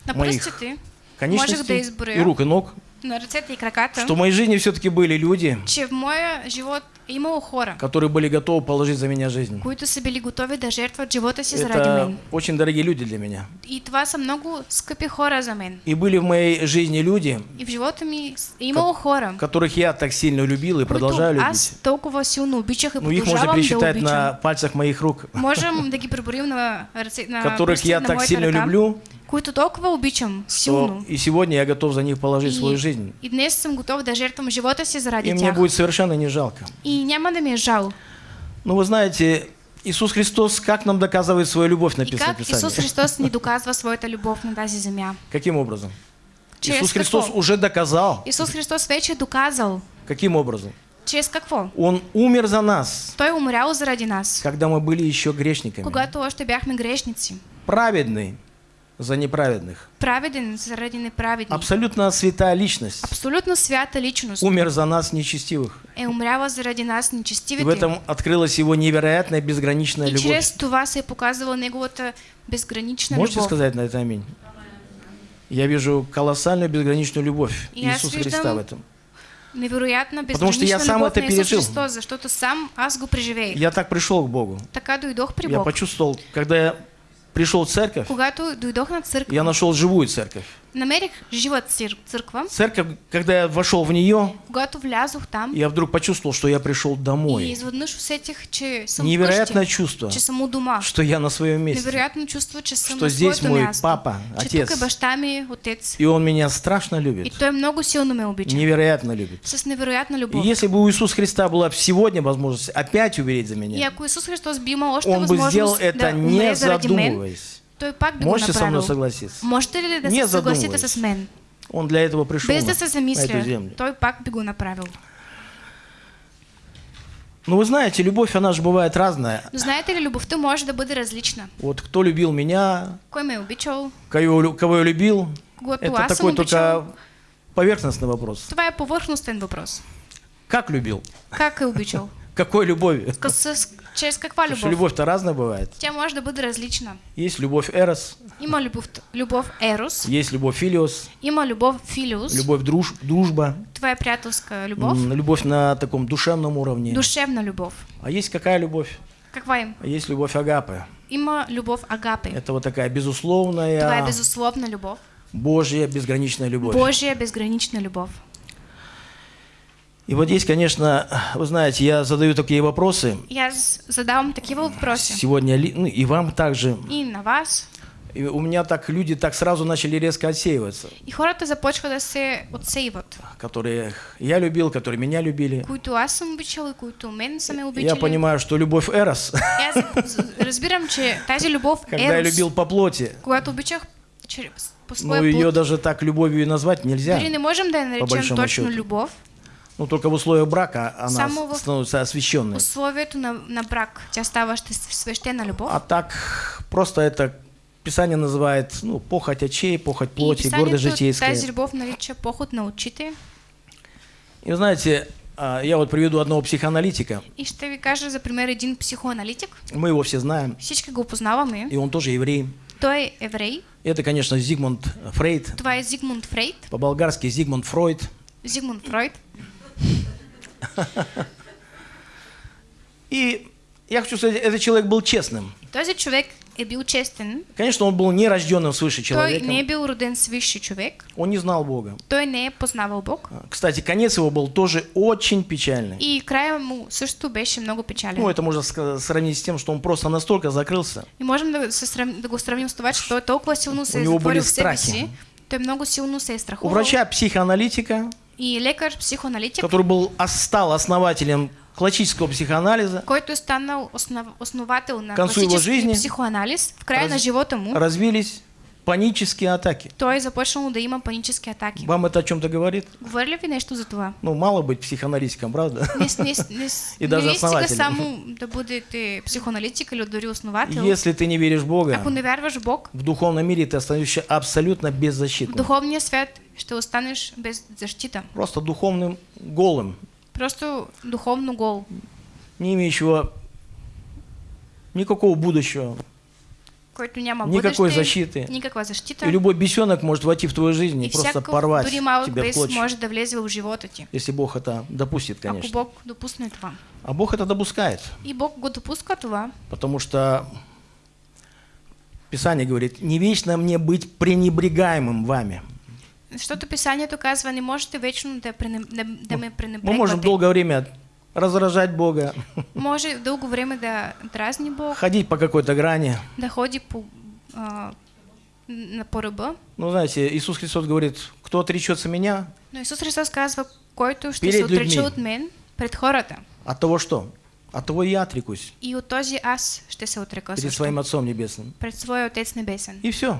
На моих да конечностей изброя и рук, и ног, на и краката, что в моей жизни все-таки были люди, че в моя живот имало хора, которые были готовы положить за меня жизнь. които са били готови да жертват живота си заради Это мен. очень дорогие люди для меня. И това са много скъпи хора за мен. И были в моей жизни люди, И в живота ми е имало хора, которых я так сильно любил и продолжаю любить. аз толкова силно обичах и Ну, их можно продължавам да пересчитать обичам. на пальцах моих рук, Можем да ги преброим на, ръце, на <laughs> которых пръстите я на так моята сильно ръка, люблю, които толкова обичам силно. и сегодня я готов за них положить свою жизнь. и днес съм готов да жертвам живота си заради И мне тях. будет совершенно не жалко. И няма да ми е жал. Ну, вы знаете, Иисус Христос как нам доказывает свою любовь, И написано как Исус Писании? Христос ни доказва своята любов на тази земя? Каким образом? Чрез Иисус Христос какво? уже доказал. Исус Христос вече доказал. Каким образом? Чрез какво? Он умер за нас, Той умрял заради нас, когда мы были еще грешниками. когато още бяхме грешници. Праведный за неправедных. Праведен заради неправедни. Абсолютно святая личность. Абсолютно свята личност Умер за нас нечестивых. е умряла заради нас И в этом открылась его невероятная безграничная И любовь. чрез това се е показала неговата безгранична Можете любов. сказать на это аминь? Я вижу колоссальную безграничную любовь аз Иисуса Христа в этом. Невероятна Потому что я сам это пережил. Христос, защото сам аз го. Я так пришел к Богу. Така дойдох при Я Бог. почувствовал, когда я пришел в церковь, я нашел живую церковь. Намерих жива цир- църква. Церковь, когда я вошел в нее, там я вдруг почувствовал, что я пришел и домой. изведнъж усетих, че Невероятное чувство, что я на своем месте. Невероятно чувство, Что здесь мой място. папа, отец. тук е баща ми, отец. И он меня страшно И любит. той много силно ме обича. Невероятно любит. С невероятна И любов. если бы у Иисуса Христа была сегодня возможность опять умереть за И меня, ако Исус Христос би имал он бы сделал это да не задумываясь. Той пак го Можете со мной согласиться? Можете ли да Не се задумываясь. с мен? Он для этого пришел Без на, да се на эту замисля, землю. той пак би го направил. Ну вы знаете, любовь, она же бывает разная. Но знаете ли, любовта може да бъде различна. Вот кто любил меня, Кой ме обичал, кого, кого я любил, когато это такой только поверхностный вопрос. това е повърхностен въпрос. Как любил? Как е обичал? <laughs> Какой? С, с, чрез каква Потому любовь-то разная бывает. Тя може бъде различна. Есть любовь эрос, Има любов, любов ерос, есть любовь филиос, има любов филиус, любовь друж, дружба, това е приятелска любов, м, любовь на таком душевном уровне. душевна любов. А есть какая любовь? Каква им? А есть любовь агапы. Има любов агапе. Это вот такая Това е безусловная, безусловна любов. Божья, безграничная любовь. Божия безгранична любов. И вот здесь, конечно, вы знаете, я задаю такие вопросы. И аз задавам такива въпроси. Сегодня, ну, и вам также. И на вас. И у меня так люди так сразу начали резко отсеиваться, И хората започват да се отсейват. которые я любил, которые меня любили. Които аз съм обичал и които мен са ме Я понимаю, что любовь эрос, з- разбирам, че тази любов когда я ерос, любил по плоти, когато обичах по ну своя ее плът, даже так любовью и назвать нельзя. дори не можем да я наречем точно счету. любов. Ну только в условиях брака она Само в- становится освященной. Условието на, на брак, тя става ще- свещена любов. А так просто это Писание называет ну, похоть очей, похоть плоти, гордость житейская. тази любов нарича поход на очите. И вы знаете, а, я вот приведу одного психоаналитика. И ще ви кажа за пример един психоаналитик. Мы его все знаем. Всички го познаваме. И он тоже еврей. Той еврей. Это, конечно, Зигмунд Фрейд. Е Зигмунд Фрейд. По-болгарски Зигмунд Фройд. Зигмунд Фройд. И я хочу сказать, этот человек был честным. Този човек е бил честен. Конечно, он был не рожденным свыше Той не е человеком. бил роден свисши човек. Он не знал Бога. Той не е познавал Бог. А, Кстати, конец его был тоже очень печальный. И края му също беше много печален. Ну, это можно сравнить с тем, что он просто настолько закрылся. И можем да, да го сравним с това, че той толкова силно се У него были страхи. Той много силно се е У страхувал. врача-психоаналитика, И лекар, психоаналитик, который был, ос- стал основателем классического психоанализа, който станал основ... основател на К концу его жизни. психоанализ, в края раз- на живота му, развились панические атаки. той е започнал да има панически атаки. Вам это о чем-то говорит? Говори ли ви нещо за това? Ну, мало быть психоаналитиком, правда? Не, не, не, <laughs> И даже не основателем. само да бъдете психоаналитик или дори основател. Если ты не веришь в Бога, Ако не вярваш в Бог, в духовном мире ты остаешься абсолютно в беззащитным. духовния свят ще останеш без защита. Просто духовным голым, Просто духовно гол, не имеющего никакого будущего. Който няма Никакой бъдеще, защиты. никаква защита. И любой бесенок может войти в твою жизнь и, и просто порвать дори малък тебя бес клочья. може да влезе в живота ти. Если Бог это допустит, Ако конечно. Бог допусне това. А Бог это допускает, И Бог го допуска това, потому что Писание говорит, не вечно мне быть пренебрегаемым вами. защото писанието казва, не можете вечно да, пренеб... да, да ме Мы пренебрегвате. можем долгое время раздражать Бога, Може дълго време да дразни Бог, ходить по какой-то грани. да ходи по, а, на по ръба. Ну, знаете, Иисус Христос говорит, кто отречется меня, Но Исус Христос казва, който ще се отрече от мен пред хората. от того что? От того я отрекусь И от този аз ще се отрека перед своим Отцом Небесным. Пред своя Отец Небесен. И все.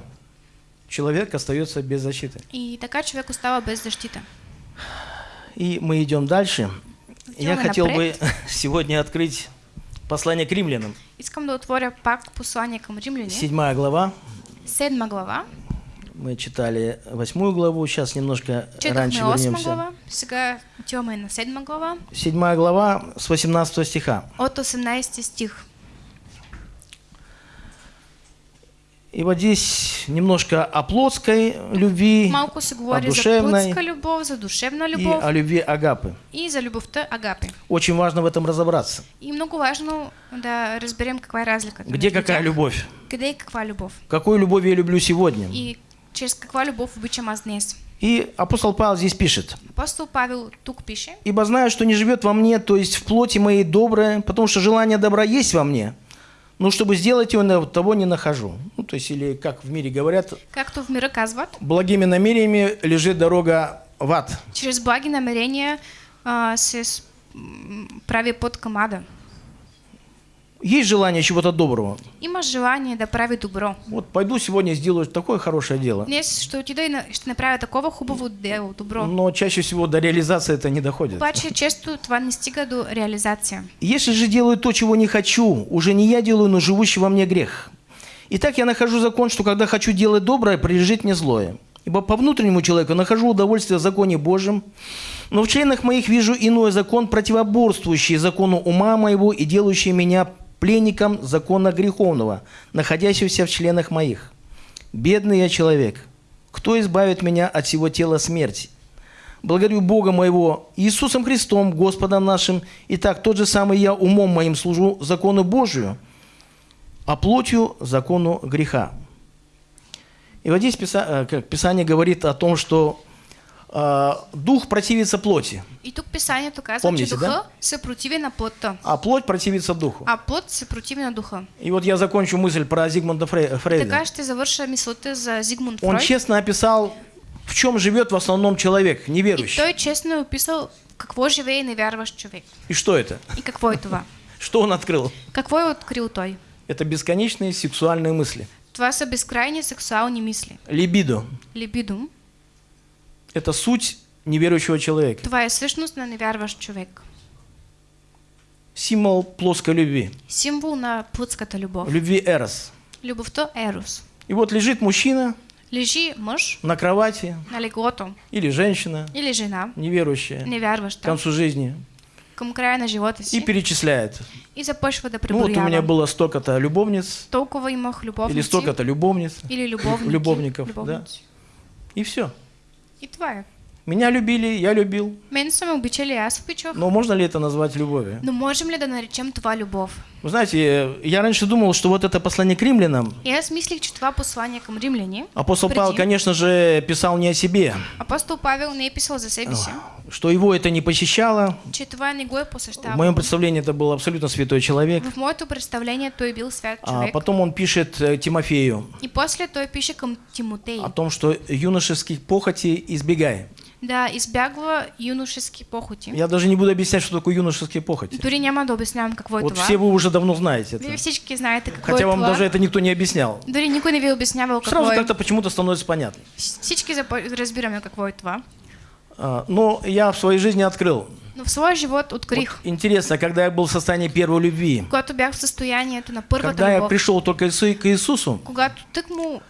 Человек остается без защиты. И така човек остава без защита. И мы идем дальше. Я хотел бы <laughs> сегодня открыть послание к римлянам. Искам да отворя пак послание към римляни. Седьмая глава. Седма глава. Мы читали восьмую главу, сейчас немножко раньше Четахме осма вернемся. глава. Сега отиваме на седма глава. Седьмая глава с 18 стиха. От 18 стих. И вот здесь немножко о плотской любви, Малко се о говори за душевной плътска любов, за душевна и любов о любви агапы. и за любовта агапе. Очень важно в этом разобраться. И много важно да разберем каква е разликата. Где какая тях. любовь? Къде и каква любов? Какую любовь я люблю сегодня? И чрез каква любов обичам аз днес. И апостол Павел здесь пишет. Апостол Павел тук пише, «Ибо знаю, что не живет во мне, то есть в плоти моей доброе, потому что желание добра есть во мне, но чтобы сделать его, того не нахожу». Ну, то есть, или как в мире говорят, както в мира казват, благими намерениями лежит дорога в ад. чрез благи намерения а, се прави път към ада. Есть желание чего-то доброго. Има желание да прави добро. Вот пойду сегодня сделаю такое хорошее дело. Днес ще отида и ще направя такова хубаво дело, добро. Но чаще всего до реализации это не доходит. Обаче често това не стига до реализация. Если же делаю то, чего не хочу, уже не я делаю, но живущий во мне грех. Итак, я нахожу закон, что когда хочу делать доброе, прилежит мне злое. Ибо по внутреннему человеку нахожу удовольствие в законе Божьем, но в членах моих вижу иной закон, противоборствующий закону ума моего и делающий меня пленником закона греховного, находящегося в членах моих. Бедный я человек, кто избавит меня от всего тела смерти? Благодарю Бога моего Иисусом Христом, Господом нашим. Итак, тот же самый я умом моим служу закону Божию, а плотью закону греха. И вот здесь э, Писание говорит о том, что дух противится плоти, И тук писанието казва, Помните, духа да? се противи на плътта, а плоть противится духу. а плът се противи на духа. И вот я закончу мысль про Зигмунда Фрей- Фрейда. Така ще завърша мисълта за Зигмунд Он Фройд. честно описал, в чем живет в основном человек, И неверующий. той честно описал какво живее невярващ човек. И что это? И какво е това? <laughs> Что он открыл? Какво е открил той? Это бесконечные сексуальные мысли. Това са безкрайни сексуални мисли. Либидо Либидум. – это суть неверующего человека. Това е същност на невярващ човек. Символ плоской любви. Символ на плътската любов. Любви Эрос. Любовта Ерос. И вот лежит мужчина Лежи мъж на кровати на леглото или женщина, или жена, неверующая, к невярваща, концу жизни, към края на живота и си перечисляет. и започва да Ну вот у меня было столько-то любовниц Толкова имах или любовници столько-то любовниц, или любовники. любовников, да. любовници. и все. И е. Меня любили, я любил. Мен са ме обичали, аз обичах. Но можно ли это назвать любовью? Но можем ли да наречем това любов? Вы знаете, я раньше думал, что вот это послание к римлянам, И аз мислих, че това послание към римляни, апостол Павел, конечно же, писал не о себе, апостол Павел не писал за себе си, что его это не посещало. В моем представлении это был абсолютно святой человек. В моето представление той бил свят А човек. потом он пишет э, Тимофею И после той пише към Тимотей о том, что юношеских похоти избегай. да избягва юношески похоти. Я даже не буду объяснять, что такое юношеские похоти. Дори няма да обяснявам какво е Вот това. все вы уже давно знаете это. всички знаете какво Хотя е вам това. даже это никто не объяснял. Дори никой не ви обяснявал какво Сразу е. как-то почему-то становится понятно. Всички разбираме какво е това. А, Но я в своей жизни открыл. Но в своя живот открих, Вот интересно, когда я был в состоянии первой любви, когато бях в състоянието на първата когда я любов, пришел только к Иисусу, когато тък му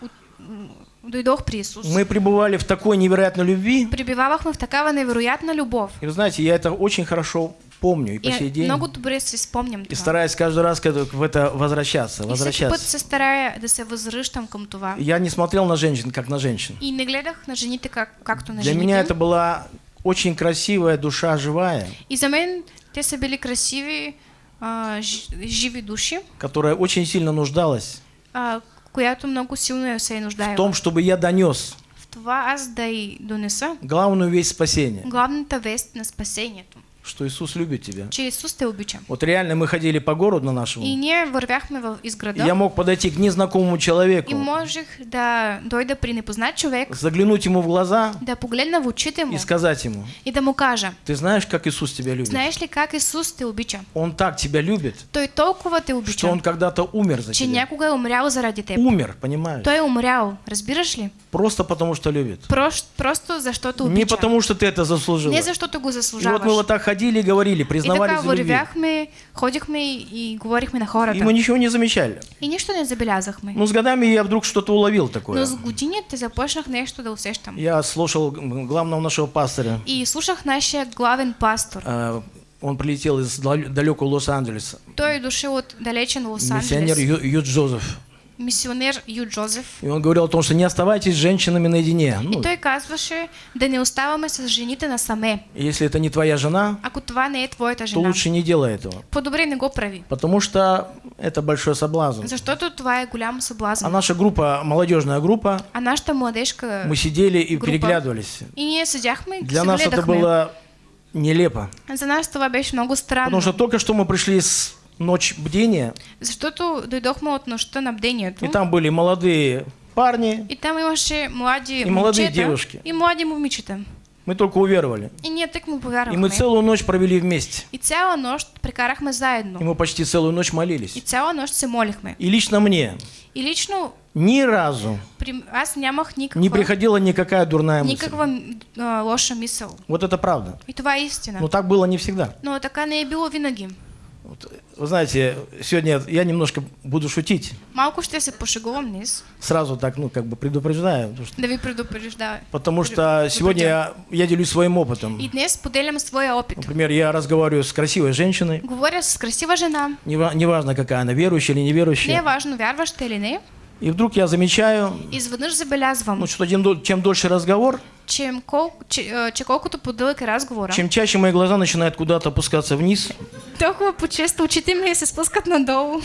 дойдох при Исус, мы пребывали в такой невероятной любви. пребивавахме в такава невероятна любов. И вы знаете, я это очень хорошо помню и по сей И день. много добре си спомням И стараюсь каждый раз в это возвращаться, И всеки път возвращаться. се старая да се възвръщам към това. Я не смотрел на женщин, как на женщин. И не гледах на жените как, както на Для меня это была очень красивая душа живая, И за мен те са били красиви, а, живи души, которая очень сильно нуждалась. А, която много силно се е в том, чтобы я донес. В това аз да донеса. Главную весть спасения, главната вест на спасението, что Иисус любит тебя. че Исус те обича. Вот реально мы ходили по городу И нашему, ние вървяхме в изграда и я мог подойти к незнакомому и человеку, можех да дойда при непознат човек, заглянуть ему в глаза да погледна в очите му и сказать ему, и да му кажа, ты знаешь, как Иисус тебя любит? знаеш ли как Исус те обича? Он так тебя любит, Той толкова те что обича, Он когда-то умер за че тебя. някога е умрял заради теб. Умер, понимаешь? Той е умрял, разбираш ли? Просто потому, что любит. Прош, просто защото Не обича. потому, что ты это заслужил. Не защото го И заслужаваш. вот мы вот так ходили и говорили, И признавались така в любви. вървяхме, ходихме и, и говорихме на И хората. мы ничего не замечали. И нищо не забелязахме. Но с годами я вдруг что-то уловил такое. Но с годините започнах нещо да усещам. Я слушал главного нашего пастора. И слушах нашия главен пастор. А, Он прилетел из дал- далекого Лос-Анджелеса. Той е дошъл от далечен Миссионер Лос-Анджелес. Ю, Ю Джозеф. Мисионер Ю Джозеф. И он говорил о том, что не оставайтесь с женщинами наедине. И Ну, той казваше да не оставаме с жените насаме. если это не твоя жена, Ако това не е твоята то жена, лучше не делай этого. по-добре не го прави. Потому что это большой соблазн. Защото това е голям съблазн. А наша группа, молодежная группа, А нашата младежка... мы сидели и группа. переглядывались. И ние седяхме и Для нас это было нелепо. За нас това беше много странно. Потому что только что мы пришли с ночь бдения, Защото дойдохме от нощта на бдението. и там были молодые парни, И там имаше млади И молодые момчета девушки. И млади момичета. мы только уверовали. И ние тък му И повярвахме. мы целую ночь провели вместе. И цяла нощ прекарахме И заедно. мы почти целую ночь И молились. цяла нощ се молихме. И лично мне И лично ни разу при... аз нямах никаква, не приходила никакая дурная мысль. никаква а, лоша мисъл. Вот это правда. И това е истина. Но так было не всегда. Но така не е било винаги. Вот, Вы знаете, сегодня я немножко буду шутить. Малко ще се пошегувам днес, Сразу так, ну, как бы предупреждаю. потому что- да ви предупреждая. Потому что сегодня я, я делюсь своим опытом. И днес поделям своя опит. Например, я разговариваю с красивой женщиной. Говоря с красива жена. Нева- Неважно, какая она, верующая или Не неверующая. важно вярваща или не. И вдруг я замечаю, ну, что чем, дол- чем дольше разговор, че, кол... че, а, че колкото по-дълъг разговора, чем чаще мои глаза начинают куда-то опускаться вниз. толкова по-често очите ми се спускат надолу.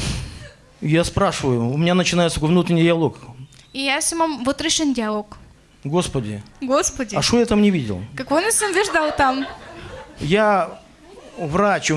Я спрашиваю, у меня начинается внутренний диалог. И аз имам вътрешен диалог. Господи, Господи, а что я там не видел? какво не съм виждал там? Я врач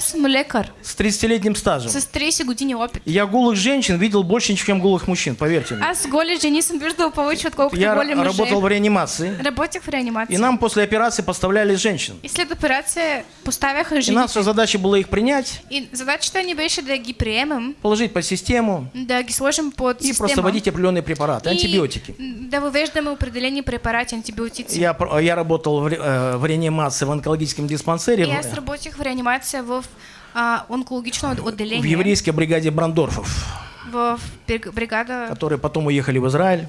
съм лекар с 30-летним стажем. с 30 години опит. Я голых женщин видел больше, чем голых мужчин, поверьте мне. Аз голи жени съм виждал повече, отколкото Я работал в реанимации, Работех в реанимации. и нам после операции поставляли женщин. И след операция поставяха И жени. наша задача была их принять, И задачата ни беше да ги приемем, положить под систему да ги сложим под и система. просто вводить определенные препараты, и антибиотики. да въвеждаме определени препарати, антибиотици. Я, я работал в, э, в реанимации в онкологическом диспансере И аз в, работих в реанимация в а, онкологично в отделение. еврейской бригаде Брандорфов, В бриг- бригада, которые потом уехали в Израиль.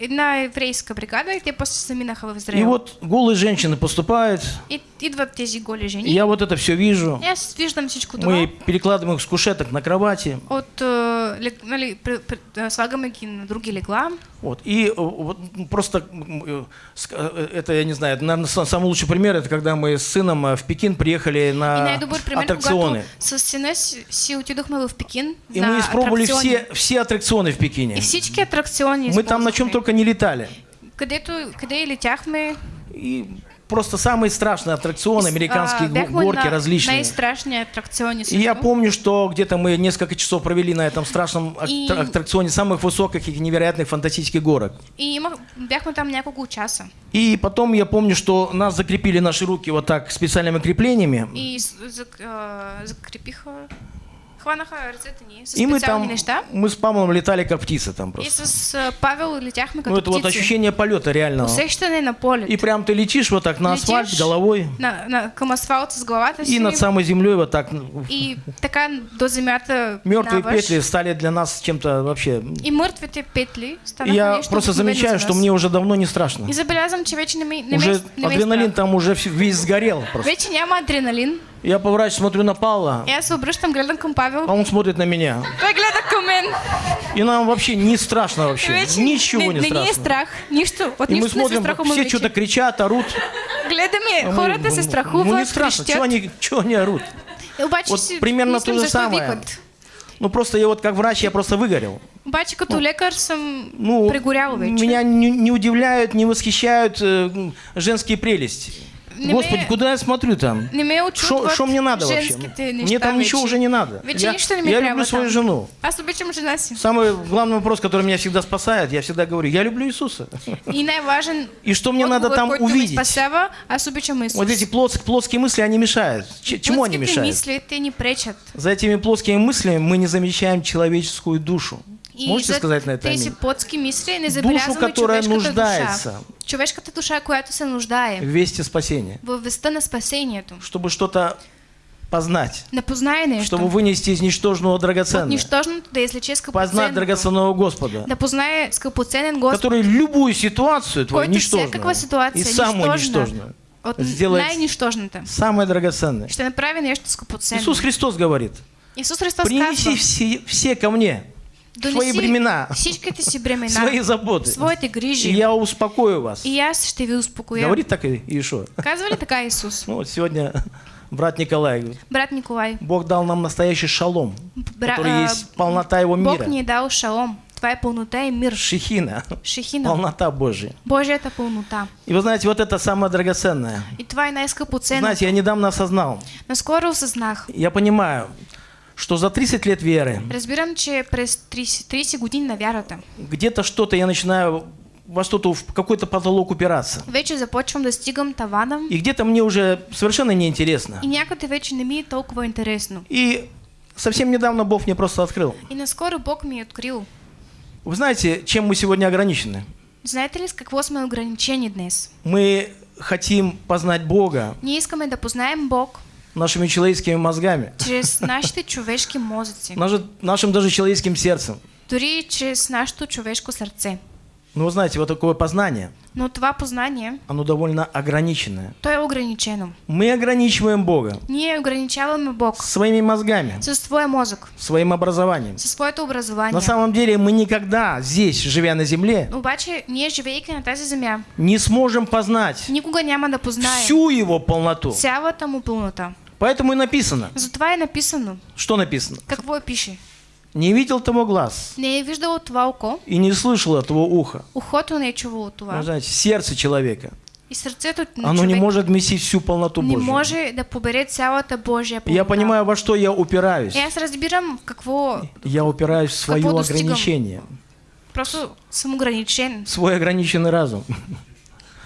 една еврейска бригада, и те после заминаха в И Израил. вот голые женщины поступают, И идват тези голи и жени. я вот это все вижу. И виждам всичко това. Мы перекладываем их с кушеток на кровати. От, лег- нали, при- а, слагаме ги на други легла. Вот. И э, вот, м, просто э, э, это, я не знаю, наверное, самый лучший пример, это когда мы с сыном э, в Пекин приехали на пример, аттракционы. с сина си, отидохме в Пекин И мы испробовали все, все аттракционы в Пекине. И всички атракциони Мы там на чем только не летали. Където, къде и летяхме. И просто самые страшные аттракционы, американские а, горки на различные. най-страшни атракциони И я помню, что где-то мы несколько часов провели на этом страшном И- аттракционе самых высоких и невероятных фантастических горок. И бяхме там няколко часа. И потом я помню, что нас закрепили наши руки вот так специальными креплениями. И а, закрепиха, И мы там, мы с Павлом летали как птицы там И просто. с а, Павел летяхме като Ну это вот ощущение полета реального. Усещане на полет. И прям ты летишь вот так на асфальт головой на, на, към асфалт с главата си. и над самой землей вот так. ну, И така до земята Мертвые петли стали для нас чем-то вообще. И мъртвите петли И станаха я просто замечаю, за что мне уже давно не страшно. И забелязвам, че вече не Уже адреналин там уже весь сгорел просто. Вече няма адреналин. Я поворачиваюсь, смотрю на Павла, аз се обръщам, гледам към а Павел. он смотрит на меня. Той гледа към мен. И нам вообще не страшно вообще. Вече Ничего не, не, не ни е страшно. страх. Нищо. От И мы не смотрим, страхуваме все что-то кричат, орут. Гледаме, А хората се ну, страхуват, Ну не страшно, чего они, чего они орут? Обаче Вот примерно то же самое. викат. Ну просто я вот как врач, я просто выгорел. Обаче като лекар съм Ну, прегорял вече. меня не, не удивляют, не восхищают э, женские прелести. Не Господи, куда я смотрю там? Не Что мне надо вообще? Мне там ничего уже не надо. Я не я люблю свою жену. Си. Самый главный вопрос, который меня всегда спасает, я всегда говорю, я люблю Иисуса. И что мне надо там увидеть? Вот эти плос- плоские мысли, они мешают. Чему они мешают? те ни пречат. За этими плоскими мыслями мы не замечаем человеческую душу. И Можете за сказать на это тези аминь? плотски мисли не забелязваме которая човешката нуждается. душа. Човешката душа, която се нуждае В вести спасения. във веста на спасението. Чтобы что-то познать. Не познае нещо. Чтобы вынести из ничтожного От драгоценное. нищожното да извлече Познать скъпоценното. драгоценного Господа. Да познае скъпоценен Господ, Который любую ситуацию твою всякаква ничтожную ситуация и самую ничтожную от сделает най-нищожната. самое драгоценное. Ще направи нещо скъпоценно. Иисус Христос говорит, Исус Христос принеси казва, все, все ко мне, свои бремена, всичките си бремена, свои заботы. своите И грижи. я успокою вас. И аз ще ви успокоя. Говорит так и Иешуа. Казва ли така Исус? Ну вот сегодня брат Николай Брат Николай, Бог дал нам настоящий шалом, бра- который а, есть полнота Его Бог мира. ни е дал шалом. Това е пълнота и мир. Шехина, Шехина. полнота Божия. Божията пълнота. И вы знаете, вот это самое драгоценное. И това е най-скъпоценно. Знаете, я недавно осознал, Наскоро осъзнах. я понимаю, что за 30 лет веры Разбирам, че през 30, 30 години на вярата где-то что-то я начинаю во что-то, в какой-то потолок упираться. вече започвам да стигам тавана И где-то мне уже совершенно неинтересно. и някъде вече не ми е толкова интересно. И совсем недавно Бог мне просто открыл. И наскоро Бог ми е открил. Вы знаете, чем мы сегодня ограничены? Знаете ли с какво сме ограничени днес? Мы хотим познать Бога Ние искаме да познаем Бог нашими человеческими мозгами, чрез нашите човешки мозъци, наше- нашим даже человеческим сердцем. дори чрез нашето човешко сърце. Но вы знаете, вот такое познание, Но това познание, оно довольно ограниченное. то е ограничено. Мы ограничиваем Бога Ние ограничаваме Бог своими мозгами, със своя мозък, своим образованием. със своето образование. На самом деле мы никогда здесь, живя на земле, Обаче, ние живейки на тази земя, не сможем познать никога няма да познаем всю его полноту. цялата му пълнота. Поэтому и написано. Затова е написано. Что написано? Какво е пише? Не видел того глаз Не е виждало това око, и не слышало того уха. ухото не е чувало това. Вы знаете, сердце человека, И сърцето на оно не может вместить всю полноту не Божью. може да побере цялата Божия пълнота. Я понимаю, во что я упираюсь. И аз разбирам какво Я упираюсь в свое ограничение, просто съм ограничен. в свой ограниченный разум.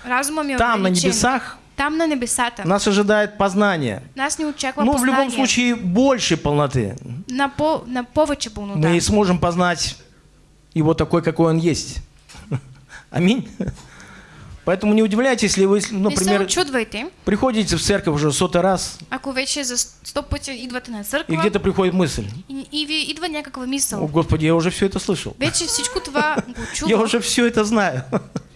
Разума ми е Там, на небесах, Там на небесата. нас ожидает познание. Нас не очаква Ну, в любом случае, больше полноты. на, по, на повече пълнота. Мы сможем познать его такой, какой он есть. <laughs> Аминь. Поэтому не удивляйтесь, если вы, например, приходите в церковь уже сотый раз, ако вече за сто пъти идвате на и църква где-то приходит мысль, и, и ви идва някаква о, мисъл. Господи, я уже все это слышал. Вече всичко това го Я уже все это знаю.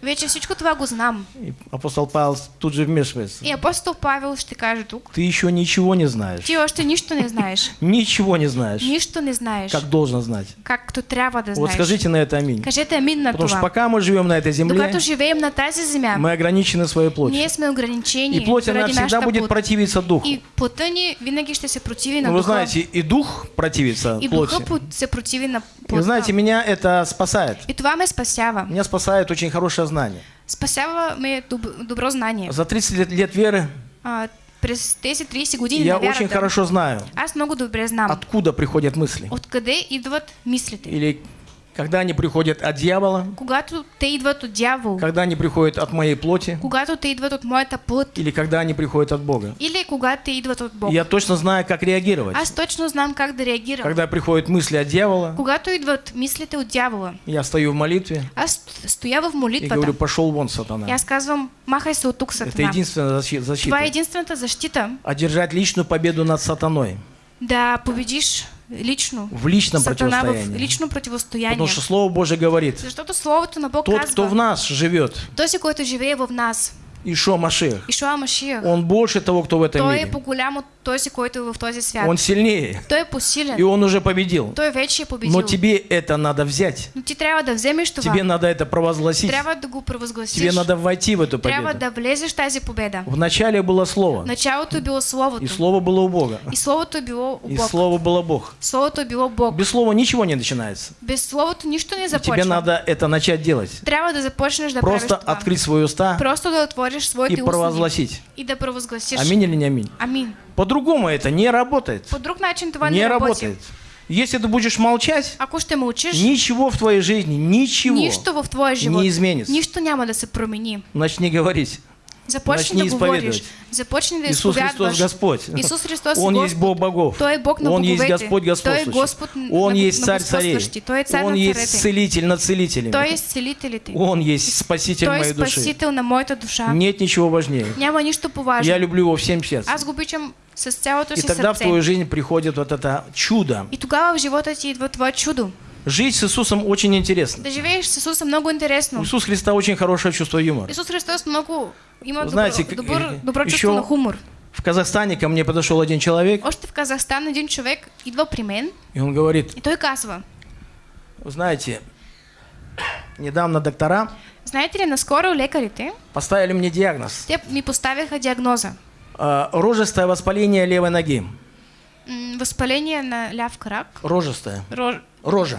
Вече всичко това го знам. И апостол Павел тут же вмешивается. И апостол Павел ще каже тук. Ты еще ничего не знаешь. Ти още нищо не знаеш. <laughs> Ничего не знаешь, Нищо не знаеш. как должен знать. Както трябва да Вот знаеш. скажите на это аминь. Кажете амин на Потому что това. пока мы живем на этой земле, Докато живеем на тази земя, мы ограничены своей плотью. ние сме ограничени И плоть, она всегда будет противиться духу. И плътта ни винаги ще се противи на Ну, вы духа. знаете, и дух противится и плоти. духа по- се противи на И вы знаете, меня это спасает. И това ме спасява. Меня спасает очень хорошее знание. Спасява ме доб- добро знание. За 30 лет, лет веры А, през тези 30 години я очень хорошо знаю, аз много добре знам откуда приходят мысли. откъде идват мислите. Или когда они приходят от дьявола, Когато те идват от дявол, когда они приходят от моей плоти, когато те идват от моята плът, или когда они приходят от Бога. или когато те идват от Бог. Я точно знаю, как реагировать. Аз точно знам как да реагирам. Когда приходят мысли от дьявола, Когато идват мислите от дявола, я стою в молитве аз стоя в и молитвата говорю, пошел вон, и сатана. аз казвам, махай се от тук, Это сатана. единственная защи- Това е защита. защита Одержать личную победу над сатаной да победиш лично в личном сатана в противостоянии. лично противостояние. Потому что Слово Божье говорит, Защото Словото на Бог тот, казва, кто в нас живет, този, който живее в нас, Ишо Машех, Ишуа Машиях, он больше того, кто в этом той мире. от този, който в този свят. Он сильнее, Той посилен. и он уже победил. Той вече победил. Но тебе это надо взять. Но ти трябва да вземеш това. Тебе надо это провозгласить. Трябва да го. Тебе надо войти в эту Трябва победу. да влезеш в тази победа. В начале было Слово, началото било Словото. и Слово было у Бога, И Словото било у и Бог. Слово было Бог. Словото е било Бог. Без Слова ничего не начинается. Без Словото нищо не И започва. тебе надо это начать делать. Трябва да започнеш да Просто правиш това. открыть свои уста Просто да отвориш и своите устни провозгласить. и да провъзгласиш. Аминь или не аминь? Амин. По-другому это не работает. По друг начин това не, Не работает. Если ты будешь молчать, Ако ще мълчиш, ничего в твоей жизни, ничего нищо в твоя живот, не изменится. нищо няма да се промени. Начни говорить. Започни да говориш, започни да Иисус Христос. Господь. Исус Христос Он Господ. есть Бог богов. Той е Бог на Он есть боговете. Господь Той е. Господ Он на, есть на царь царей. Той е цар Он есть царете. целитель над целителями. Той е целителите. Он есть спаситель Той моей души. спасител на моята душа. Нет ничего важнее. Няма нищо поважно. Я люблю его всем сердцем. Аз го обичам с цялото И си тогда в сърце. твою жизнь приходит вот это чудо. И тогава в живота ти идва това чудо. Жить с Иисусом очень интересно. Да живееш с Исуса много У интересно. Иисуса Христа очень хорошее чувство юмора. Исус Христос много има Знаете, добро, как- добър, добро еще- чувство на хумор. В Казахстане ко мне подошел один человек, Още в Казахстан един човек идва при мен и он говорит, и той казва, Вы знаете, недавно доктора Знаете ли, наскоро лекарите, поставили мне диагноз. те ми поставиха диагноза. А, Рожестое воспаление левой ноги. М, Възпаление на ляв крак, Рожестое. рож, Рожа.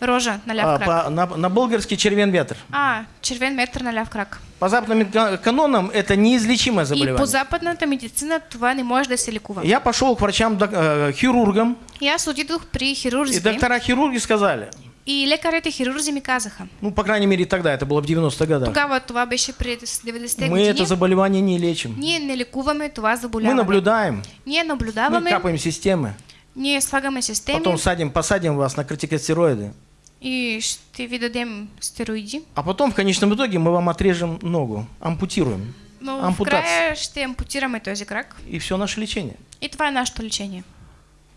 Рожа на ляв А, крак. по- на, на болгарский червен ветр. А, червен метър на ляв крак. По западным ка- канонам это неизлечимое И по заболевание. западната медицина това не може да се лекува. Я пошел к врачам, э, хирургам, И аз отидох при и хирурзите доктора хирурги сказали, и лекарите хирурзи ми казаха. ну, по крайней мере, тогда, это было в 90-х годах, Тогава това беше пред 90-те мы это заболевание не лечим. Ние не лекуваме това Мы заболяване. наблюдаем, Ние мы наблюдаваме, капаем системы, ние слагаме системи потом садим, посадим вас на кортикостероиды, и ще ви дадем стероиди. а потом в конечном итоге мы вам отрежем ногу, ампутируем, Но в Ампутация. края ще ампутираме този крак. и все наше лечение. И това е нашето лечение.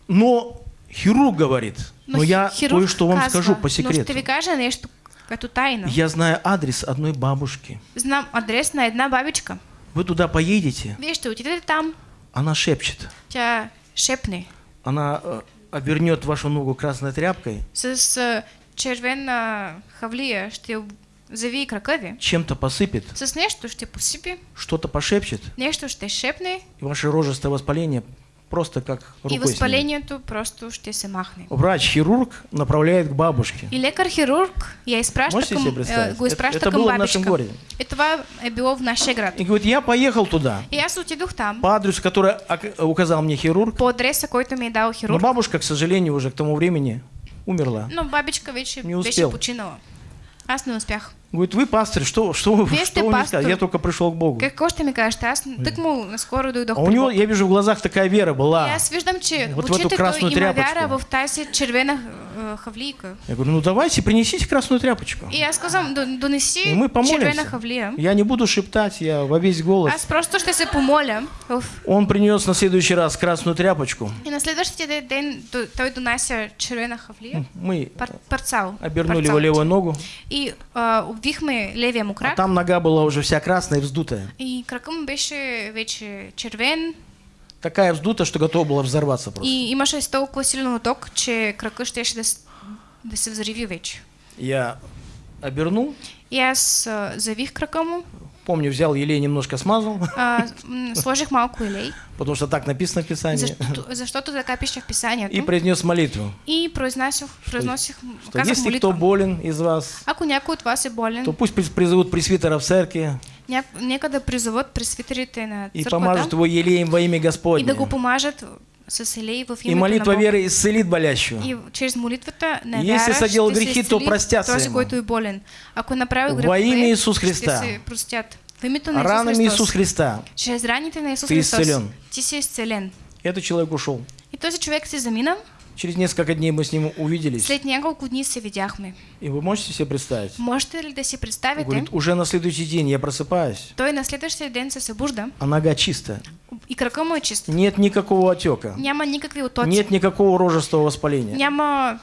Но хирург говорит, но, хи- я кое-что вам казва, скажу по Но ще секрету. ви кажа нещо като тайна. Я знаю адрес одной бабушки. Знам адрес на една бабичка. Вы туда поедете, Вие ще отидете там, она шепчет. тя шепне Она э, обернет вашу ногу красной тряпкой, с червена хавлия, ще об- завие крака ви. чем-то посыпет, С нещо ще посипи, что-то пошепчет, нещо ще шепне и ваше рожестое воспаление просто как и рукой снимет. възпалението просто ще се махне. Врач-хирург направляет к бабушке. И лекар-хирург я изпраща Можете себе представить? изпраща Это- это было в бабичка. нашем городе. И това е било в нашия град. И говорит, я поехал туда, И аз отидох там, по адресу, который указал мне хирург. по адреса, който ми е дал Но хирург. бабушка, к сожалению, уже к тому времени умерла. Но бабичка вече Не беше успел. починала. Аз не успях. Говорит, вы пастырь, что, что, вы- что вы мне пастор. сказали? Я только пришел к Богу. Какво ще ми кажете? Аз тък му наскоро дойдох А у него, я вижу в глазах такая вера И была. аз виждам, че Вот в эту красную тряпочку. вяра в тази червена а, хавлийка. Я говорю, ну давайте, принесите красную тряпочку. И казвам, «До- донеси И мы помолимся. хавлия. Я не буду шептать, я во весь голос. Аз просто ще се помоля. Он принес на следующий раз красную тряпочку. И на следващия ден- ден д- той донася червена хавлия. Мы Пар, парцал. обернули его левую ногу, И а, обвихме левия му а крак. там нога была уже вся красная и вздутая. И крака му беше вече червен. Такая вздутая, что готова была взорваться просто. И имаше толкова силен оток, че крака щеше да, да се взриви вече. Я обернул, И аз а, завих крака му, помню, взял елей, немножко смазал, а, <laughs> сложих малко елей, потому что так написано в Писании, защото, защото така пише в писанието. и произнес молитву, И что казах если кто болен из вас, от болен, то пусть приз- призовут пресвитера в церкви ня... нека да призоват пресвитерите на и помажут его елеем во имя и Господне. да го в И молитва веры исцелит болящего. И чрез молитвата на Если се грехи, то простятся ему. Во имя Иисус Христа. Ранами. Иисус Христа Чрез раните на Исус Ты исцелен. Ти си изцелен. этот человек ушел. И този човек се замина. Через несколько дней мы с ним увиделись. След няколко дни се видяхме. И вы можете себе представить? Можете ли да си представите? Говорит, уже на следующий день я просыпаюсь, Той на следващия ден се събужда а нога чистая. и крака му е. Нет никакого отека. Няма никакви отоци. Нет никакого рожестого воспаления. Няма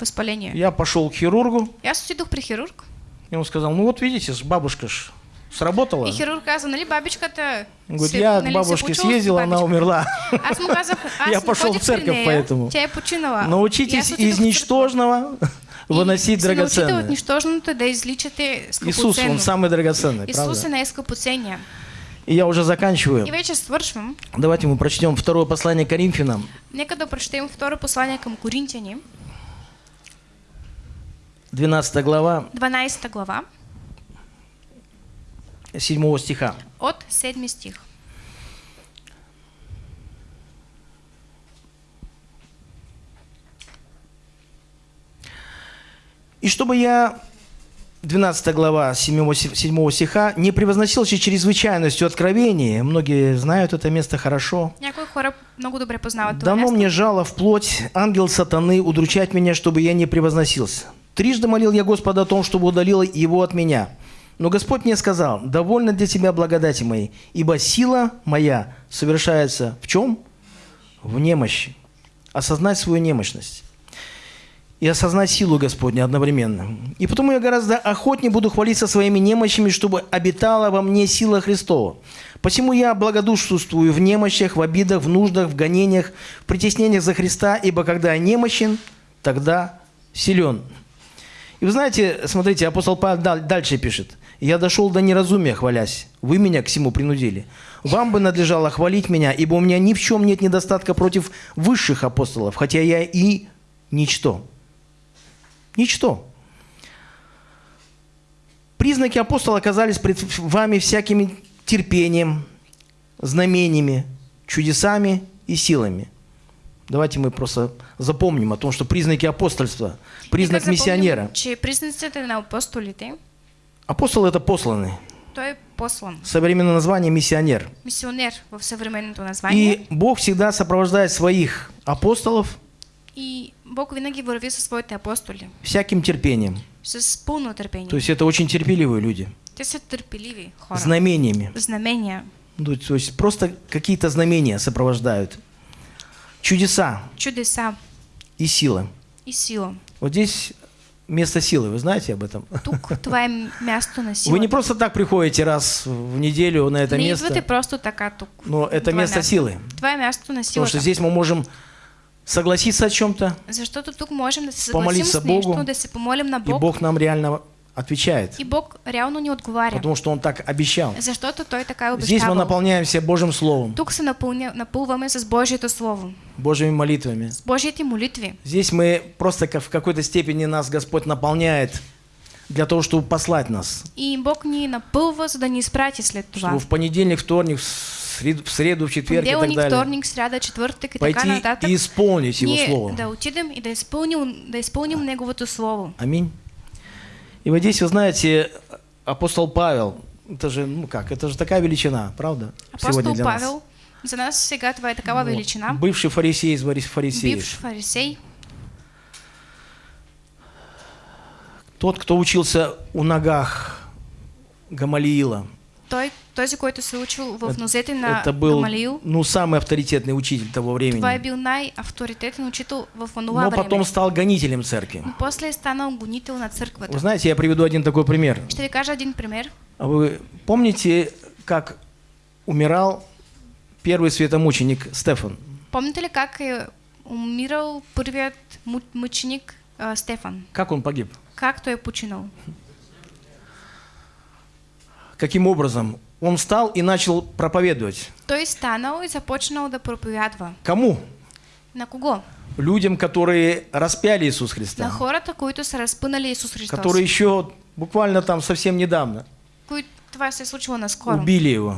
възпаление. Я пошел к хирургу, Аз отидох при хирург. и он сказал, ну вот видите, бабушка ж сработала. И хирург каза, нали бабичката Он говорит, я к бабушке почула с съездил, она умерла. Казах, аз Я пошел в церковь поэтому. И Научитесь из ничтожного И выносить драгоценное. Иисус. Он самый драгоценный, Исус е правда? най-скъпоценния. И я уже заканчиваю. И. Давайте мы прочтем второе послание Коринфянам, Нека да прочетем второ послание към Коринтияни, 12 глава, 12 глава, 7 стиха. от 7 стих. И чтобы я, 12 глава 7, 7 стиха, не превозносился чрезвычайностью откровения, многие знают это место хорошо, дано мне жало в плоть, ангел сатаны, удручать меня, чтобы я не превозносился. Трижды молил я Господа о том, чтобы удалил его от меня. Но Господь мне сказал, довольно для тебя благодати моей, ибо сила моя совершается в чем? В немощи. Осознать свою немощность и осознать силу Господню одновременно. И потому я гораздо охотнее буду хвалиться своими немощами, чтобы обитала во мне сила Христова. Посему я благодушествую в немощах, в обидах, в нуждах, в гонениях, в притеснениях за Христа, ибо когда я немощен, тогда силен. И вы знаете, смотрите, апостол Павел дал- дальше пишет. «Я дошел до неразумия, хвалясь. Вы меня к всему принудили. Вам бы надлежало хвалить меня, ибо у меня ни в чем нет недостатка против высших апостолов, хотя я и ничто». Ничто. Признаки апостола оказались пред вами всякими терпением, знамениями, чудесами и силами. Давайте мы просто запомним о том, что признаки апостольства, признак миссионера. Че признаците на апостолите, Апостол – это посланный. той послан. Современное название – миссионер. Мисионер в съвременното название. И Бог всегда сопровождает своих апостолов И Бог винаги върви със своите апостоли. всяким терпением. С пълно търпение. То есть это очень терпеливые люди. Те са търпеливи хора. Знамениями. Знамения. Ну, То есть просто какие-то знамения сопровождают. Чудеса Чудеса и сила. и сила. Вот здесь место силы, вы знаете об этом? Тук това е място на сила. Вы не просто так приходите раз в неделю на это не место, идвате просто така тук. но это место място. силы. Това е място на Потому силата. что здесь мы можем согласиться о чем-то, Защото тук можем да Помолиться нещо, Богу, да помолим на и Бог. Бог нам реально отвечает, И Бог реално ни отговаря. потому что Он так обещал. Защото Той така е Здесь мы наполняемся Божьим Словом, Тук се напълня, напълваме с Божието Слово, Божьими молитвами. с Божиите молитви. Здесь мы просто в какой-то степени нас Господь наполняет для того, чтобы послать нас. И Бог ни напълва, за да ни изпрати след това. Чтобы в понедельник, вторник, в среду, в, среду, в четверг и так далее вторник, сряда, четвъртък и така пойти нататък. и исполнить Его Слово. да отидем и да изпълним, да изпълним Неговото Слово. Аминь. И вот здесь, вы знаете, апостол Павел, это же, ну как, это же такая величина, правда? Апостол для нас. Павел, нас сега това е такава Вот. величина. Бывший фарисей из фари- фарисеев. Бивш фарисей, Тот, кто учился у ногах Гамалиила. Той, този, който се учил в нозете на Это был, Гамалиил, ну, самый авторитетный учитель того времени. това е бил най-авторитетен учител в онова Но време. потом стал гонителем церкви. Но после станал гонител на Вы църквата. знаете, я приведу один такой пример. Ще ви кажа един пример. А Вы помните, как умирал первый светомученик Стефан? Помните ли как умирал първият му- мъченик а, Стефан? Как он погиб? Как той е починал? Каким образом? Он встал и начал проповедовать. Той станал и започнал да проповядва. Кому? На кого? Людям, которые распяли Иисус На Христа. хората, които са разпънали Исус Христос. Которые еще буквально там совсем недавно. Това се случило наскоро. убили его.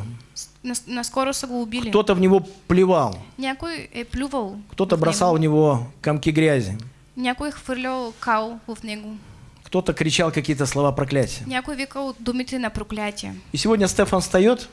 Нас... Наскоро са го убили. Кто-то в него плевал, Някой е плювал. кто-то бросал в него. комки грязи, Някой хвърлял кал в него. Кто-то кричал какие-то слова проклятия. Някой викал думите на проклятие. И сегодня Стефан встает,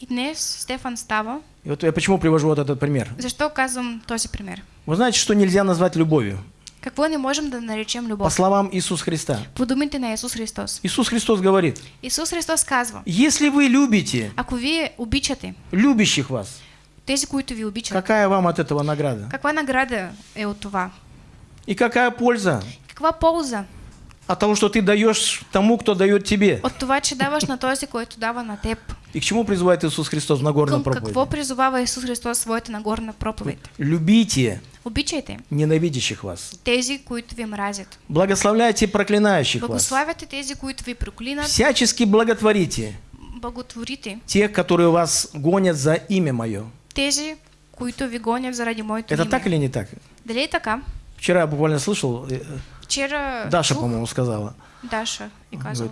И днес Стефан става. и вот я почему привожу вот этот пример. Защо казвам този пример? Вы знаете, что нельзя назвать любовью? Какво не можем да наречем По любов? словам Иисуса Христа. По думите на Исус Христос. Иисус Христос говорит, Исус Христос казва, если вы любите ако вие обичате любящих вас, тези, които ви обичат, какая вам от этого награда? каква награда е от това? И какая польза Каква полза от того, что ты даешь тому, кто дает тебе? от това, че даваш на този, който дава на теб? И к чему призывает Иисус Христос в Към какво проповеди? призовава Исус Христос в своята нагорна проповед? Любите Обичайте ненавидящих вас. тези, които ви мразят. Благословляйте проклинающих вас. Благославяте тези, които ви проклинат. Всячески благотворите Благотворите тех, которые вас гонят за имя Мое. тези, които ви гонят заради моето Это име. так или не так? Дали е така? Вчера я буквально слышал, э, Вчера Даша, по-моему, сказала. Даша и казала.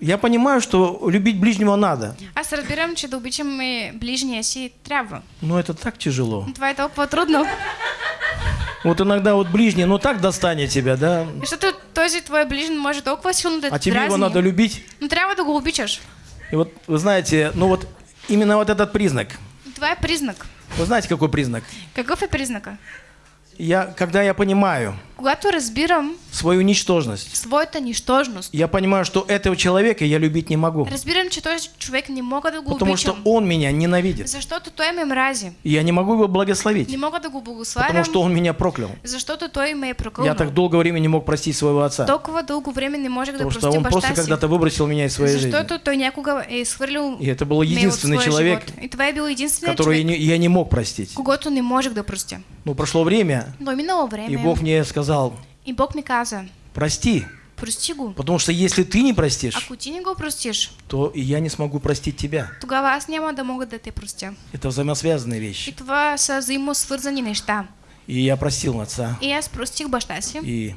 Я понимаю, что любить ближнего надо, Аз разбирам, че да обичаме ближния си трябва. но это так тяжело. Но това е толкова трудно. Вот иногда вот ближний, ну так достанет тебя, да? Защото този твой ближен може толкова силно да А те тебе его надо любить. Но трябва да го обичаш. И вот вы знаете, ну вот именно вот этот признак. Е признак. Вы знаете, какой признак? Какъв е признака? Я, когда я понимаю Когато разбирам свою ничтожность, своята нищожност, я понимаю, что этого человека я любить не могу, разбирам, че този човек не мога да го потому что он меня ненавидит. Защото той ме мрази. И я не могу его благословить, Не мога да го потому что он меня проклял. защото той ме е Я прокълнал. так долгое время не мог простить своего отца, Толкова дълго време не можех да потому что он просто когда-то выбросил меня из своей жизни. Защото той някога е изхвърлил И это был единственный человек, живот. И това е бил единственият которого я не, я не мог простить. когато не можех да простя. Но прошло время, Но минало време и Бог мне сказал, и Бог ми каза, прости, прости го. Потому что если ты не простишь, Ако ти не го простиш, то и я не смогу простить тебя. тогава аз няма да мога да те простя. Это взаимосвязанные И вещи. това са взаимосвързани неща. И я простил отца. И аз простих баща си, И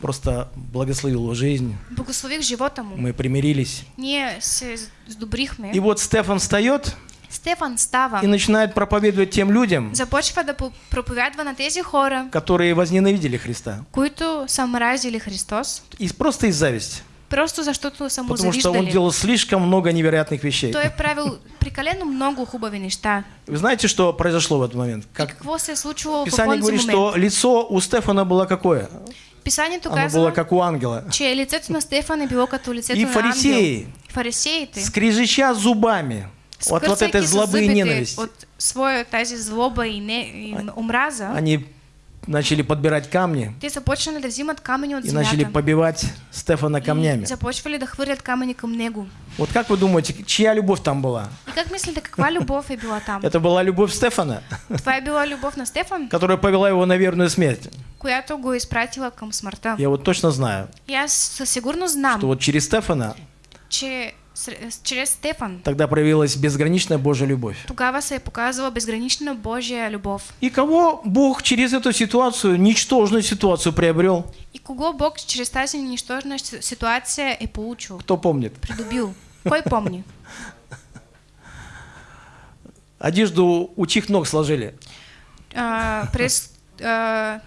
просто благословил его жизнь. благослових живота му. Мы примирились. Ние се сдобрихме. И вот Стефан встает Стефан става, и начинает проповедовать тем людям, започва да по- проповядва на тези хора, которые возненавидели Христа. които са мразили Христос, И просто из зависти. просто защото са му Потому что он делал слишком много невероятных вещей. Той е правил прекалено много хубави неща. Вы знаете, что произошло в этот момент? Как какво се случило Писание говорит, момент? что лицо у Стефана было какое? Писанието Оно было казва, как у ангела. че лицето на Стефан е било като лицето И на ангел. фарисеи, Фарисеите, скрежеща зубами от вот этой злобы и ненависти, От своя тази злоба и, не, и омраза, они начали подбирать камни те започнали да взимат камъни от и начали побивать Стефана камнями. И започвали да хвърлят камъни към него. Вот как вы думаете, чья любовь там была? И как мислите, каква любов е била там? Это была любовь Стефана, Това е била любов на Стефан, которая повела его на верную смерть. която го изпратила към смъртта. Я вот точно знаю, И аз със сигурност знам, что вот через Стефана че чрез Стефан тогда проявилась безграничная Божья любовь. тогава се е показала безгранична Божия любов. И кого Бог через эту ситуацию, ничтожную ситуацию приобрел? И кого Бог чрез тази нищожна си- ситуация е получил, Кто помнит? придобил? Кой помни? Одежду у чьих ног сложили? А, а,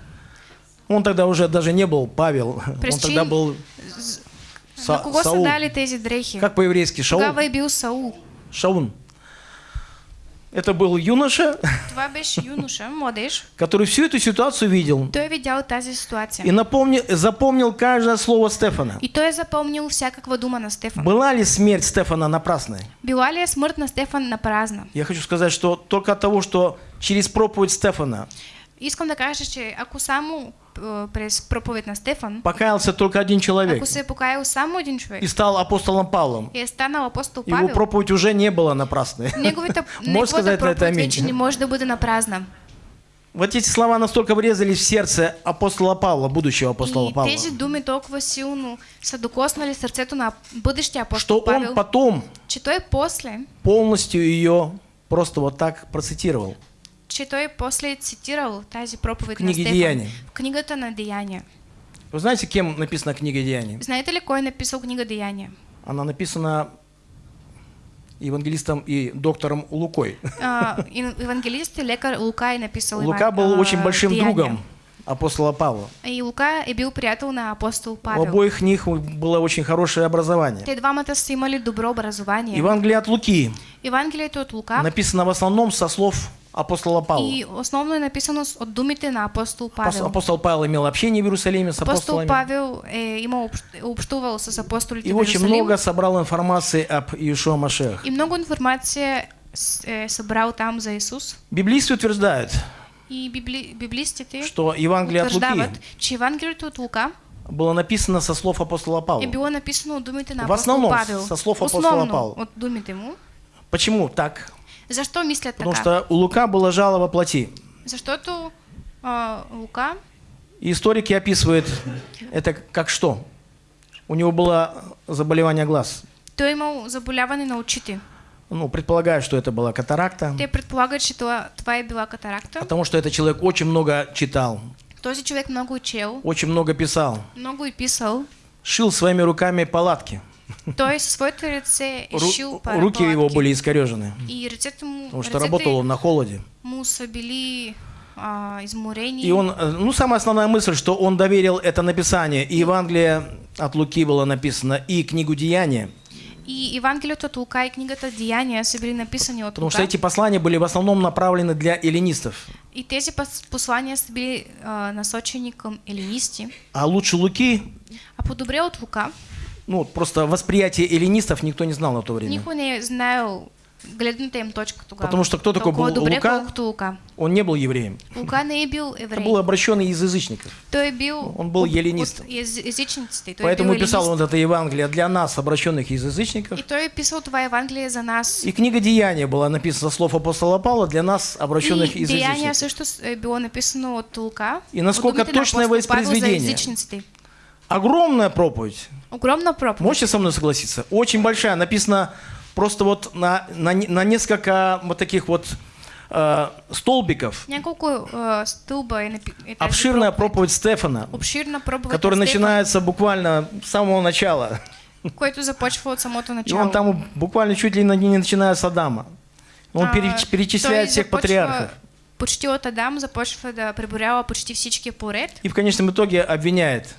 Он тогда уже даже не был Павел, он тогда был Са- на кого са Саул. дали тези дрехи? Как по-еврейски? Шаул? Тогава е бил Саул. Шаун. Это был юноша, Това беше юноша, <laughs> младеж. который всю эту ситуацию видел Той е видял тази и ситуация. напомнил, запомнил каждое слово Стефана. И той е запомнил всякаква дума на Стефан. Была ли смерть Стефана напрасной? Била ли е смърт на Стефан на празна? Я хочу сказать, что только от того, что через проповедь Стефана Искам да кажа, че ако само а, през проповед на Стефан, покаялся только один человек ако се покаял само един човек и стал апостолом Павлом, и станал апостол его Павел, проповедь уже не была напрасной. неговата, <laughs> Можешь сказать на это не аминь? може да бъде на празна. Вот эти слова настолько врезались в сердце апостола Павла, будущего апостола И Павла, тези думи толкова силно са докоснали сърцето на что апостол он Павел, потом че той после, полностью ее просто вот так процитировал. Че той после е цитирал тази проповед на Книги Стефан Деяния. в книгата на Деяния. Вы знаете, кем написана книга Деяний? Знаете ли кой написал книга Деяния? Она написана евангелистом и доктором Лукой. А, и- евангелист и лекар Лука е написал Лука Иван- был а, очень большим Деяния. другом апостола Павла. И Лука е бил приятел на апостол У Павел. обоих них было очень хорошее образование. Те двамата са имали добро образование. Евангелие от Луки Евангелието от Лука написано в основном со слов апостола Павла. и основно е написано от думите на апостол Апос- Павел. Апостол Павел имел общение в Иерусалиме с Апостол апостолами. Павел е имал общ- общувал с апостолите И очень много собрал информации об Иешуа Машех. И много информация с- е събрал там за Исус. Библисты утверждают, И библи, библистите что Евангелие от Луки че Евангелието от Лука было написано со слов апостола Павла. било написано от думите на В апостол основном Павел. със слов апостола Павла. от думите му. Почему так? Защо мислят Потому така? что у Лука было жало во плоти. Защото а, Лука И историки описывают это как что? У него было заболевание глаз. той е имал заболяване на очите. Ну, предполагаю, что это была катаракта, Те че това, това е била катаракта. потому что этот человек очень много читал, Този човек много учел, очень много писал, много и писал. шил своими руками палатки. Той със своите ръце е Ру- руки его были искорежены, И потому что работал он на холоде. му са били а, изморени. И он, э, ну, самая основная мысль, что он доверил это написание. И Евангелие от Луки было написано, и книгу Деяния. И Евангелието от Лука и книгата Деяния са били написани от Потому Лука. что эти послания были в основном направлены для эллинистов. И пос- послания а, насочени към елинисти. А лучше Луки, А по-добре от Лука, ну, просто восприятие эллинистов никто не знал на то время. никой не е знаел гледната им точка тогава. Потому что кто такой был Лука? Лука. Он не был евреем. Лука не е бил Это был обращенный из язычников. Той е бил Он был. Той Поэтому бил писал он это Евангелие для нас, обращенных из язычников. И той писал това Евангелие за нас. И книга Деяния была написана слов апостола Павла для нас, обращенных и из Деяния язычников. също с- е било написано от Лука. И насколько от думите огромная проповедь. Огромна проповедь. Можете со мной согласиться? Очень большая. Написано просто вот на, на, на несколько вот таких вот э, столбиков. Тази Обширная проповедь Стефана, Обширна проповедь которая на начинается буквально с самого начала. който започва от самото И начало. он там буквально чуть ли не не начиная с Адама. Он А, переч- перечисляет всех патриархов. Почти от Адам започва да преборява почти всички поред. И в конечном итоге обвиняет.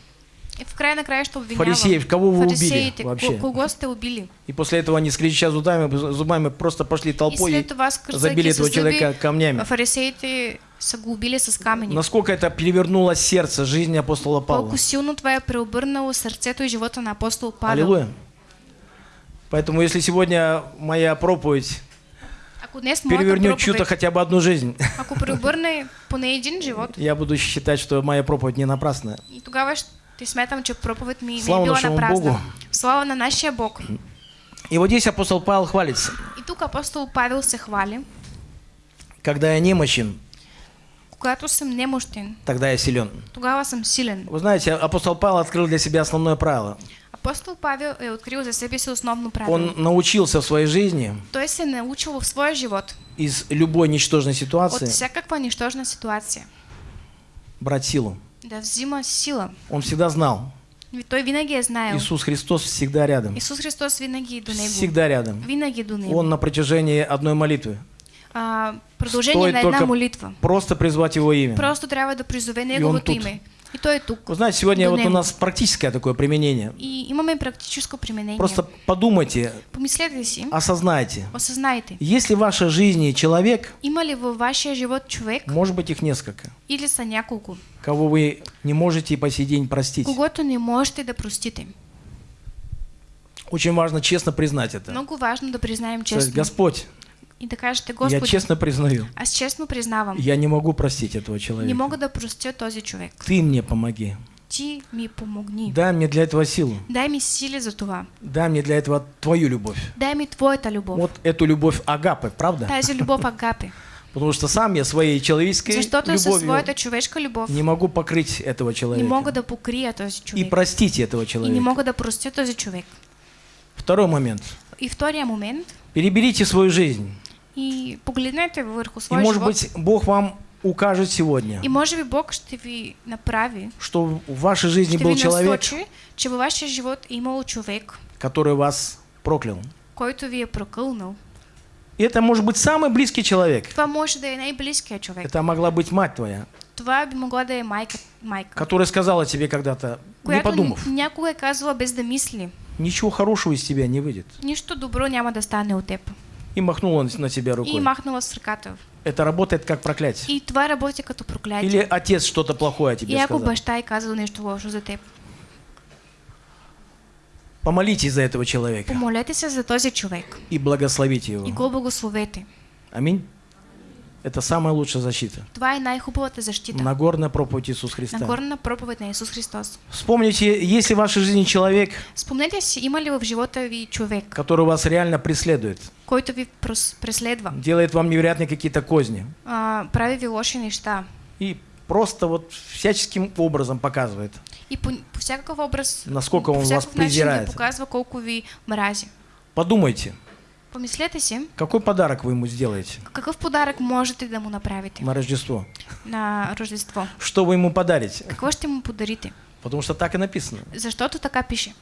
И в край на края ще обвинява Фарисеев, кого вы убили вообще? ко- Кого сте убили? И после этого они, скрежеща зубами, зубами просто пошли И толпой и това скърцайки забили этого человека камнями. фарисеите са го убили с камъни. Насколько это перевернуло сердце жизни апостола Павла. Колко силно това е преобърнало сърцето и живота на апостол Павел. Аллилуйя. Поэтому если сегодня моя проповедь моята перевернет чью-то хотя бы одну жизнь, ако преобърне поне един живот, я буду считать, что моя проповедь не напрасная. и тогава ще смятам, че проповед ми Слава е била на празна. Богу. Слава на нашия Бог. И вот здесь апостол Павел хвалится. И тук апостол Павел се хвали. Когда я немощен, Когато съм немощен, тогда я силен. тогава съм силен. Вы знаете, апостол Павел открыл для себя основное правило. Апостол Павел е открил за себе си основно правило. Он научился в своей жизни Той се е научил в своя живот из любой ничтожной от ситуации всякаква нищожна ситуация брать силу. Да взима сила. Он всегда знал, Той винаги. Иисус Христос всегда рядом. Исус Христос винаги е до него. Всегда рядом. Винаги до него. Он на протяжении одной молитвы. А, продължение Стоит на только молитва. просто призвать Его имя. Просто трябва да призове Неговото име. И Той е тук. Вы знаете, сегодня вот у нас практическое такое применение. И имаме практическо применение. Просто подумайте, Помислете осознайте. осъзнайте. Если в вашей жизни человек, Има ли във вашия живот човек может быть их несколько, или са няколко, кого вы не можете и по сей день простить, когото не можете да простите? очень важно честно признать это. Много важно да признаем То честно. Господь, И да кажете, я честно признаю, аз честно признавам, я не могу простить этого не человека. мога да простя този човек. Ты мне помоги. Ти ми помогни. Дай мне для этого силу. Дай ми сили за това. Дай мне для этого твою любовь. Дай ми Твоята любов. Вот эту любовь Агапы, правда? Тази любов агапе. <laughs> Потому что сам я своей человеческой любовью своята човешка любов не могу покрыть этого не человека. мога да покрия този И човек. простить этого И не человека. мога да простя този човек. Второй момент. И втория момент. Переберите свою жизнь. И погледнете върху И своя может живот. быть Бог вам укажет сегодня, И може би Бог ще ви направи, что в вашей жизни ще был ви человек, насочи, че във вашия живот е имало човек, который вас проклял. който ви. И это может быть самый близкий человек. Това може да е най-близкият човек. Это могла быть мать твоя, Това би могла да е майка, майка которая сказала тебе когда-то, не подумав, някога е казала без да мисли. ничего хорошего из тебя не выйдет. Нищо добро няма да стане от теб. И махнула на тебя И рукой. махнала с ръката. Это работает как проклятие. И това работи като проклятие. Или отец что-то плохое тебе И ако сказал. баща е казал нещо лошо за теб. Помолитесь за этого человека Помолете се за този човек и благословите и его. го благословете. Аминь. Это самая лучшая защита. Това е най-хубавата защита. Нагорная проповедь Иисус Христа. Нагорна проповед на Исус Христос. Вспомните, если в вашей жизни человек, Спомнете си, има ли в живота ви човек, который вас реально преследует, който ви преследва, делает вам невероятные какие-то козни а, прави ви лоши неща и просто вот всяческим образом показывает, и по, по всякакъв образ, насколько он вас презирает. показва колко ви мрази. Подумайте, Помислете си, какой подарок вы ему сделаете какъв подарък можете да му направите на Рождество? на Рождество? Что вы ему подарите? Какво ще му подарите? Потому что так и написано. Защото така пише.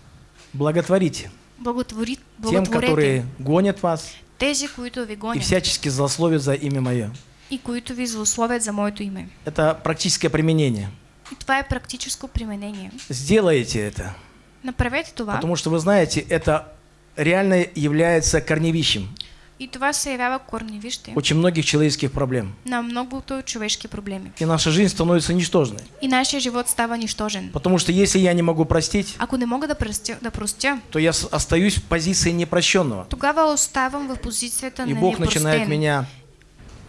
Благотворите Благотвори, тем, которые гонят вас тези, които ви и гонят всячески злословят за имя мое. и които ви злословят за моето име. Это практическое применение. И това е практическо применение. Сделайте это, Направете това потому что вы знаете, это реально является корневищем и това се явява корневище очень многих человеческих проблем. на многото човешки проблеми. И наша жизнь становится ничтожной. И нашия живот става нищожен. Потому что если я не могу простить, Ако не мога да простя, да простя то я остаюсь в позиции непрощенного. тогава оставам в позицията И на Бог начинает непростен. меня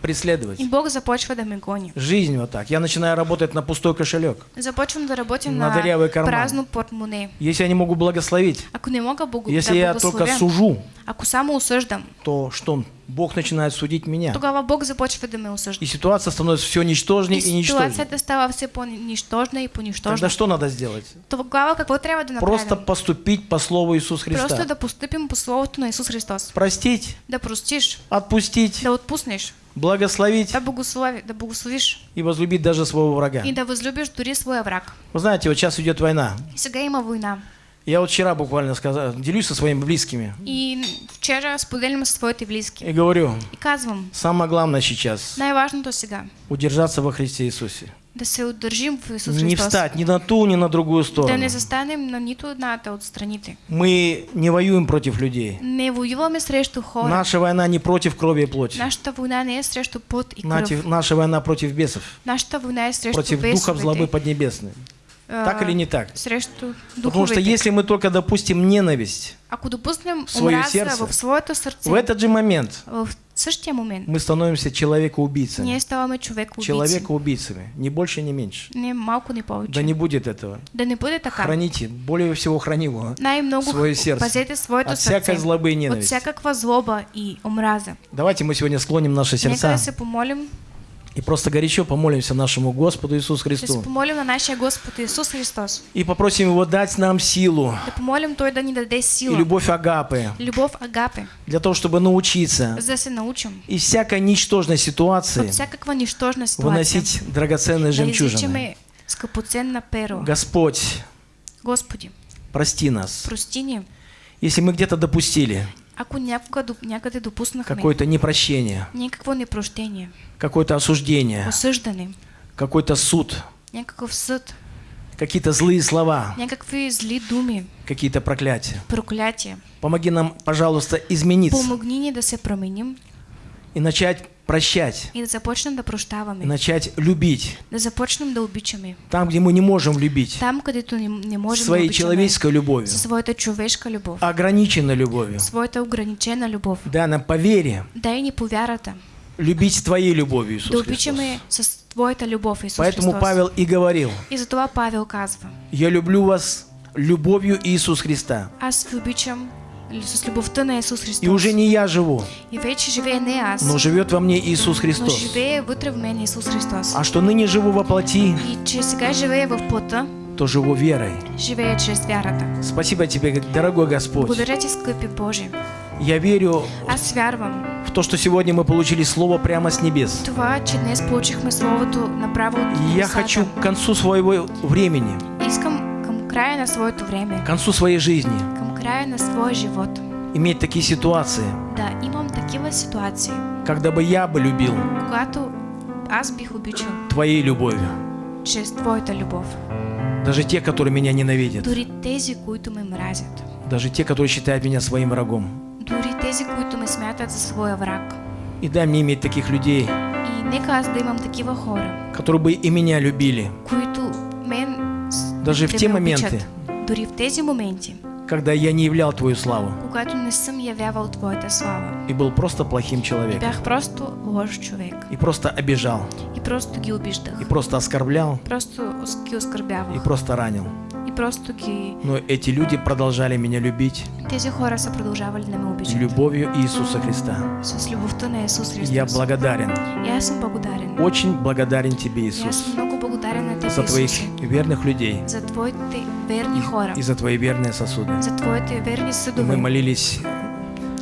преследовать. И Бог започва да ме гони. Жизнь вот так. Я начинаю работать на пустой кошелек. Започвам да работя На на, дырявый карман. празно портмоне. Если я не могу благословить, Ако не мога Богу если да я только сужу, ако само осъждам, то что? Бог начинает судить меня. тогава Бог започва да ме осъжда. И ситуация становится все ничтожнее и И ничтожнее. ситуацията става все по-нищожна и по-нищожна. Тогда что надо сделать? Тогава какво трябва да направим? Просто поступить по слову Иисус Просто Христа. да поступим по Словото на Исус Христос. Простить, Да простиш, отпустить, да отпуснеш, благословить да, благослови, да благословиш и возлюбить даже своего врага. и да възлюбиш дори своя враг. Вы знаете, вот сейчас идет война. Сега има война. Я вот вчера буквально сказал, делюсь со своими близкими И вчера споделям със своите близки. и говорю, И казвам, самое главное сейчас най-важното сега удержаться во Христе Иисусе. Да се удържим в Исус Не Христос. встать ни на ту, ни на другую Да сторону. не застанем на нито едната от страните. Мы не воюем против людей. Не воюваме срещу хора. Наша война не против крови и плоти. Нашата война не е срещу пот и кръв. Нати- Наша война против бесов, Нашата война е срещу против духов злобы поднебесной. А, Так или не так? Потому что если мы только допустим ненависть, Ако допуснем в свое сердце, в своето сърце, в этот же момент в същия момент, мы становимся человека-убийцами. ние ставаме човек убийци. Человека-убийцами. Ни больше, ни меньше. Не малко, не повече. Да не будет этого. да не бъде така. Храните, более всего храни его. Най-много свое сердце. пазете своето От всякой злобы и От ненависти. всякаква злоба и омраза. Давайте мы сегодня склоним наши Нека сердца да се помолим, и просто горячо помолимся нашему Господу Иисусу Христу. помолим на нашия Господ Исус Христос. И попросим Его дать нам силу Да помолим Той да ни даде и сила. любовь Агапы Любов Агапе, для того, чтобы научиться за да се научим из всякой ничтожной ситуации от всякаква нищожна ситуация. выносить драгоценные жемчужины. скъпоценна перо. Господь, Господи, прости нас. прости ни, Если мы где-то допустили ако някога някъде допуснахме какое-то непрощение, някакво непрощение, какое-то осуждение, осъждане, какой-то суд, някакъв съд, какие-то злые слова, някакви зли думи, какие-то проклятия. проклятия. Помоги нам, пожалуйста, измениться. Помогни ни да се променим и начать прощать, и да започнем да и начать любить. да започнем да обичаме. Там, где мы не можем любить, Там, където не, не можем да своей обичаме человеческой любовью, със своята човешка любов, ограниченной любовью. своята ограничена любов. Дай нам по вере Дай ни по вярата, любить Твоей любовью, Иисус да обичаме с Твоята любов, Исус Поэтому Христос. Павел и говорил, И затова Павел казва, я люблю вас любовью Иисус Христа. аз ви обичам с любовта на Исус Христос. И уже не я живу, И вече живее не аз, но живет во мне Иисус но Христос. живее в мен Исус Христос. А что ныне живу во плоти, И че сега живее в плътта, то живу верой. живее чрез вярата. Спасибо Тебе, дорогой Господь. Благодаря скъпи Боже. Я верю Аз вярвам в то, что сегодня мы получили Слово прямо с небес. това, че днес получихме Словото направо от я хочу к концу своего времени, Искам към края на своето време, к концу своей жизни към края на своя живот, иметь такие ситуации, да имам такива ситуации, когда бы я бы любил когато аз бих обичал Твоей любовью. чрез Твоята любов. Даже те, которые меня ненавидят. Дори тези, които ме мразят. Даже те, которые считают меня своим врагом. Дори тези, които ме смятат за своя враг. И дай мне иметь таких людей, И нека аз да имам такива хора, которые бы и меня любили, които мен Даже в те ме моменты. Дори в тези моменти, когда я не являл Твою славу когато не съм явявал Твоята слава. и был просто плохим И человеком. бях просто лош човек. И просто обижал, И просто ги обиждах. и просто оскорблял, Просто ос- ги и оскърбявах. просто ранил. И просто ги... Но эти люди продолжали меня любить Тези хора са продължавали да ме обичат. любовью Иисуса Христа. С любовта на Исус Христос. Я благодарен, И аз съм благодарен. очень благодарен Тебе, И Иисус, съм много благодарен на Тебе, за Твоих верных людей За Твоите верни хора. и за Твои верные сосуды. За Твоите верни И съдове. мы молились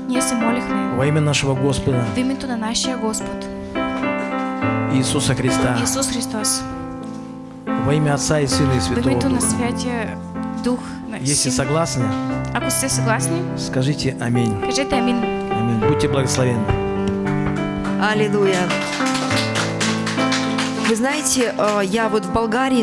Ние се молихме во имя нашего Господа в името на нашия Господ, Иисуса Христа, Исус Христос. во имя Отца и Сына и В Святого името на Духа. Святия Дух. На Если Син. согласны, Ако сте съгласни, скажите аминь. кажете амин. Аминь. Будьте благословенны. Аллилуйя. Вы знаете, э, я вот в Болгарии